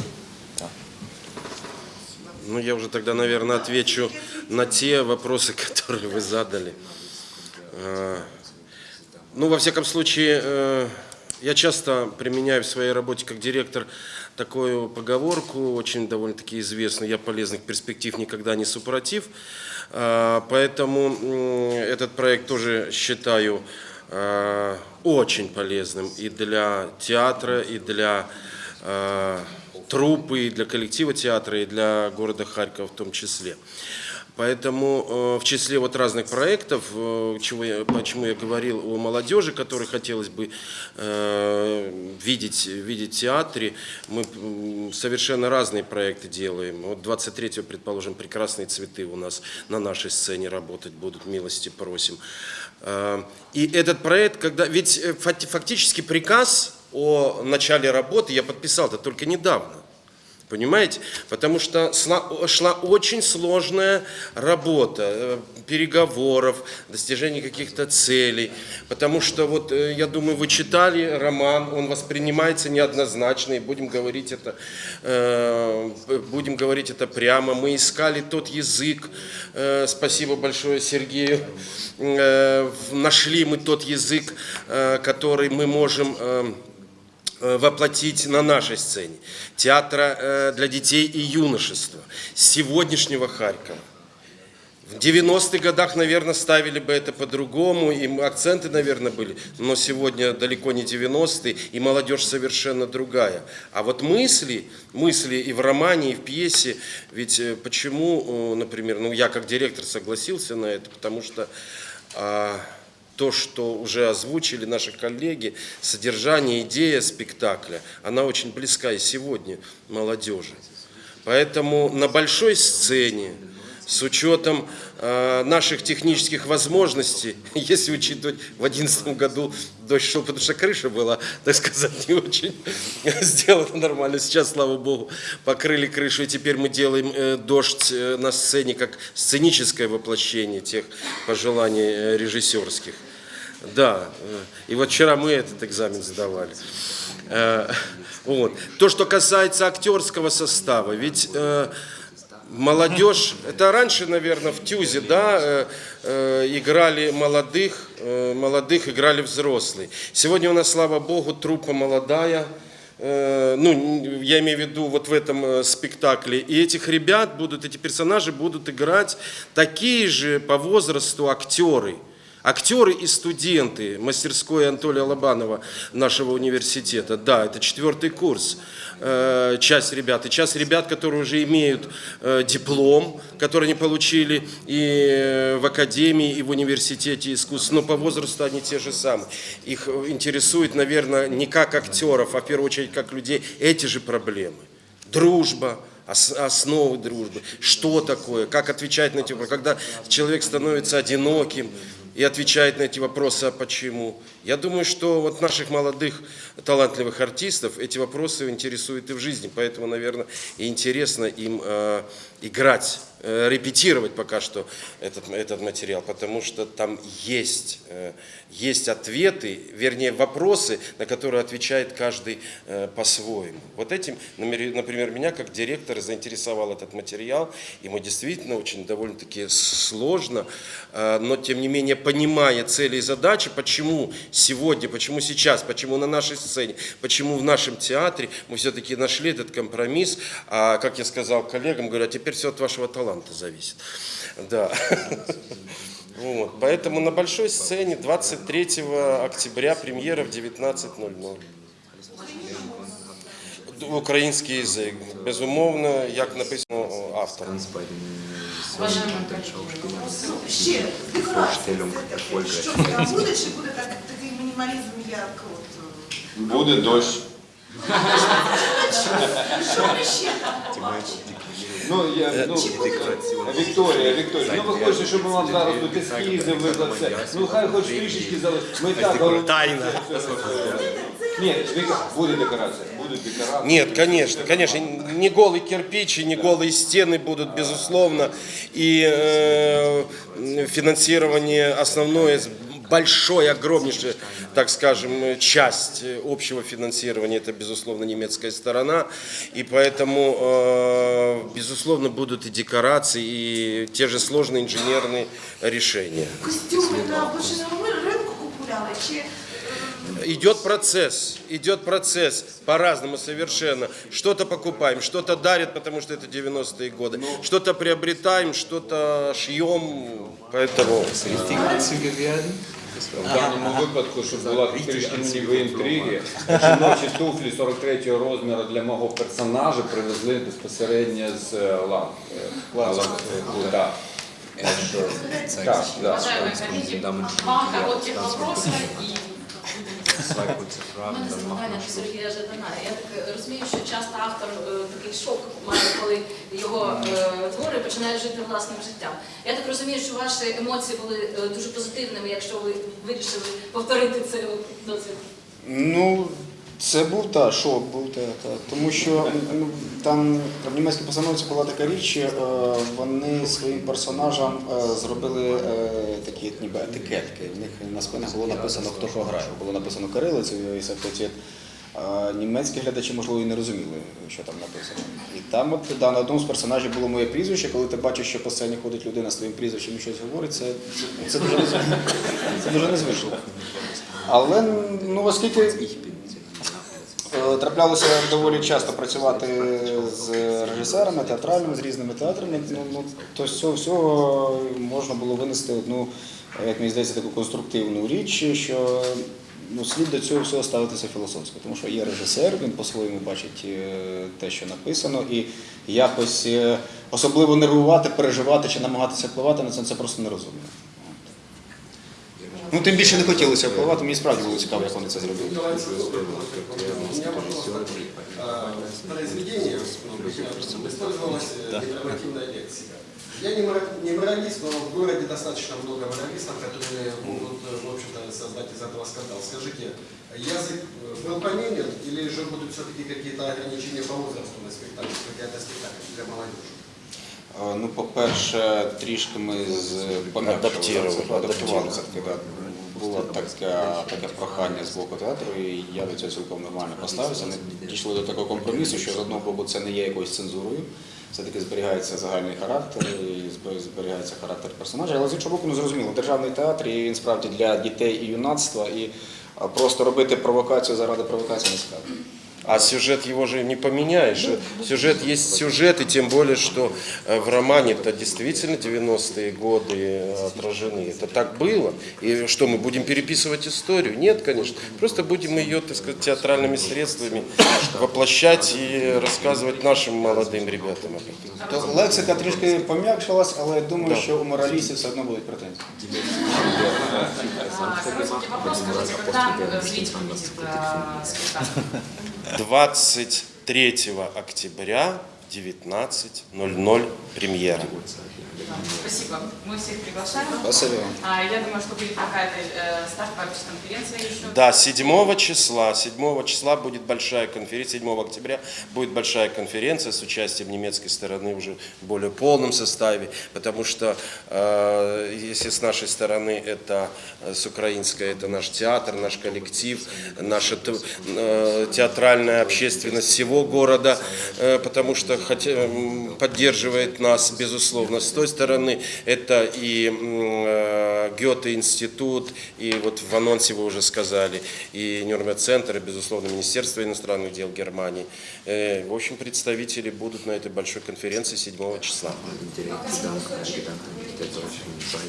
Ну, я уже тогда, наверное, отвечу на те вопросы, которые вы задали. Ну, во всяком случае, я часто применяю в своей работе как директор такую поговорку, очень довольно-таки известную, я полезных перспектив никогда не супротив. А, Поэтому этот проект тоже считаю э, очень полезным и для театра, и для э, труппы, и для коллектива театра, и для города Харькова в том числе. Поэтому э, в числе вот разных проектов, э, чего я, почему я говорил о молодежи, которой хотелось бы э, видеть, видеть в театре, мы совершенно разные проекты делаем. Вот 23-го, предположим, «Прекрасные цветы» у нас на нашей сцене работать будут, милости просим. И этот проект, когда... Ведь факти- фактически приказ о начале работы я подписал-то только недавно. Понимаете? Потому что шла очень сложная работа, э, переговоров, достижения каких-то целей. Потому что, вот, э, я думаю, вы читали роман, он воспринимается неоднозначно, и будем говорить это, э, будем говорить это прямо. Мы искали тот язык, э, спасибо большое Сергею, э, нашли мы тот язык, э, который мы можем... э, воплотить на нашей сцене. Театра э, для детей и юношества. Сегодняшнего Харькова. В 90-х годах, наверное, ставили бы это по-другому, и акценты, наверное, были, но сегодня далеко не 90-е, и молодежь совершенно другая. А вот мысли, мысли и в романе, и в пьесе, ведь э, почему, э, например, ну я как директор согласился на это, потому что а, то, что уже озвучили наши коллеги, содержание, идея спектакля, она очень близка и сегодня молодежи. Поэтому на большой сцене, с учетом э, наших технических возможностей, если учитывать, в 2011 году дождь шел, потому что крыша была, так сказать, не очень сделана нормально. Сейчас, слава богу, покрыли крышу, и теперь мы делаем э, дождь э, на сцене как сценическое воплощение тех пожеланий э, режиссерских. Да, э, и вот вчера мы этот экзамен сдавали. Э, Вот. То, что касается актерского состава, ведь э, молодежь, это раньше, наверное, в Тюзе, да, играли молодых, молодых играли взрослые. Сегодня у нас, слава богу, труппа молодая, ну, я имею в виду вот в этом спектакле. И этих ребят будут, эти персонажи будут играть такие же по возрасту актеры. Актеры и студенты мастерской Анатолия Лобанова нашего университета. Да, это четвертый курс. Э, Часть ребят. И часть ребят, которые уже имеют э, диплом, который они получили и э, в академии, и в университете искусств. Но по возрасту они те же самые. Их интересует, наверное, не как актеров, а в первую очередь как людей эти же проблемы. Дружба, ос- основы дружбы, что такое, как отвечать на эти вопросы. Когда человек становится одиноким и отвечает на эти вопросы, а почему. Я думаю, что вот наших молодых талантливых артистов эти вопросы интересуют и в жизни, поэтому, наверное, и интересно им э, играть, э, репетировать пока что этот, этот материал, потому что там есть, э, есть ответы, вернее, вопросы, на которые отвечает каждый э, по-своему. Вот этим, например, меня как директора заинтересовал этот материал. Ему действительно очень довольно-таки сложно, э, но тем не менее, понимая цели и задачи, почему сегодня, почему сейчас, почему на нашей сцене, почему в нашем театре мы все-таки нашли этот компромисс, а, как я сказал коллегам, говорю, а теперь все от вашего таланта зависит. Да. Вот. Поэтому на большой сцене 23 октября премьера в 19.00. Український язик. Безумовно, як написано автором. Уважаемые коллеги, вопрос Ще декорації. Це таке. Що це там буде, чи буде так, такий мінімалізм, як от... е, Буде дощ. Що ми ще там побачимо? Ну, я, ну, Вікторія, Вікторія, ну ви хочете, щоб ми вам зараз тут ескізи виклали. Ну хай хоч трішечки залишить. Ми і так головне. Тайна. Ні, Віка, буде декорація, будуть декорації. Нет, конечно, конечно, не голый кирпич и не голые стены будут, безусловно, и э, финансирование основное, большое, огромнейшая, так скажем, часть общего финансирования, это, безусловно, немецкая сторона, и поэтому, э, безусловно, будут и декорации, и те же сложные инженерные решения. Костюми на чи... е, Идет процесс, идет процесс по-разному совершенно. Что-то покупаем, что-то дарят, потому что это 90-е годы. Что-то приобретаем, что-то шьем, поэтому... В даному випадку, щоб була трішки ніби інтриги, жіночі туфлі 43-го розміру для мого персонажа привезли безпосередньо з е, лам. е, лам- е, да. Так що, Так, да. Уважаемые коллеги, два и У мене запитання до Сергія Жадана. Я так розумію, що часто автор е, такий шок має, коли його е, твори починають жити власним життям. Я так розумію, що ваші емоції були е, дуже позитивними, якщо ви вирішили повторити цей досвід. Ну, це був та шок, був та, та. тому що ну, там в німецькій постановці була така річ, е, вони своїм персонажам е, зробили е, такі ніби етикетки. В них на спинах було написано, хто що грає. Було написано кирилицею і сектоцит. Німецькі глядачі, можливо, і не розуміли, що там написано. І там, от да, на одному з персонажів було моє прізвище. Коли ти бачиш, що по сцені ходить людина з твоїм прізвищем і щось говорить, це, це, дуже незвично. Це дуже незвично. Але ну оскільки траплялося доволі часто працювати з режисерами, театральними, з різними театрами, ну, ну, то з цього всього можна було винести одну, е, як мені здається, таку конструктивну річ, що ну, слід до цього всього ставитися філософсько, тому що є режисер, він по-своєму бачить е, те, що написано, і якось е, особливо нервувати, переживати чи намагатися впливати на це, це просто нерозумно. Ну, тим більше не хотілося впливати, мені справді було цікаво, як вони це зробили. произведение использовалась э, декоративная лексика. Я не мора- не моралист, но в городе достаточно много моралистов, которые могут, э, в общем-то, создать из этого скандал. Скажите, язык э, был поменен или же будут все-таки какие-то ограничения по возрасту на спектакль, хотя это спектакль для молодежи? Е, Ну, по-перше, трішки ми з Адаптували. адаптували Було таке, таке прохання з боку театру, і я до цього цілком нормально поставився. Ми дійшли до такого компромісу, що з одного боку це не є якоюсь цензурою, все-таки зберігається загальний характер, і зберігається характер персонажа. Але з іншого боку, ну зрозуміло, державний театр і він справді для дітей і юнацтва, і просто робити провокацію заради провокації не цікаво. А сюжет его же не поменяешь. Сюжет есть сюжет, и тем более, что э, в романе это действительно 90-е годы э, отражены. Это так было. И что, мы будем переписывать историю? Нет, конечно. Просто будем ее, так сказать, театральными средствами воплощать и рассказывать нашим молодым ребятам об этом. То лексика трішки пом'якшилась, але я думаю, що у моралістів все одно будуть претензії. а, короткий вопрос. Скажите, когда э, зритель увидит э, спектакль? 23 октября 19.00 премьера. Спасибо. Мы всех приглашаем. Спасибо вам. А, я думаю, что будет какая-то э, ставка конференция еще. Да, 7 числа, 7 числа будет большая конференция, 7 октября будет большая конференция с участием немецкой стороны уже в более полном составе, потому что э, если с нашей стороны это, э, с украинской, это наш театр, наш коллектив, наша э, театральная общественность всего города, э, потому что хотя, поддерживает нас, безусловно. С той стороны это и э, Гёте-институт, и вот в анонсе вы уже сказали, и Нюрнберг-центр, и, безусловно, Министерство иностранных дел Германии. Э, В общем, представители будут на этой большой конференции 7 числа.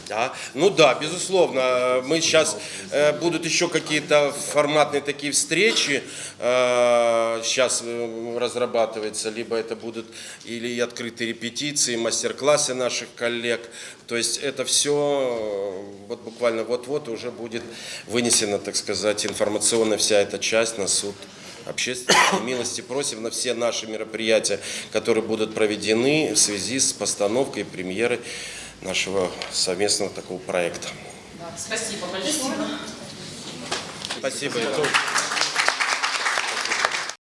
Да, ну да, безусловно. Мы сейчас э, будут еще какие-то форматные такие встречи. сейчас разрабатывается, либо это будут или открытые репетиции, мастер-классы наших коллег. То есть это все вот буквально вот-вот уже будет вынесена, так сказать, информационная вся эта часть на суд общественной милости просим на все наши мероприятия, которые будут проведены в связи с постановкой премьеры нашего совместного такого проекта. Спасибо большое. Спасибо.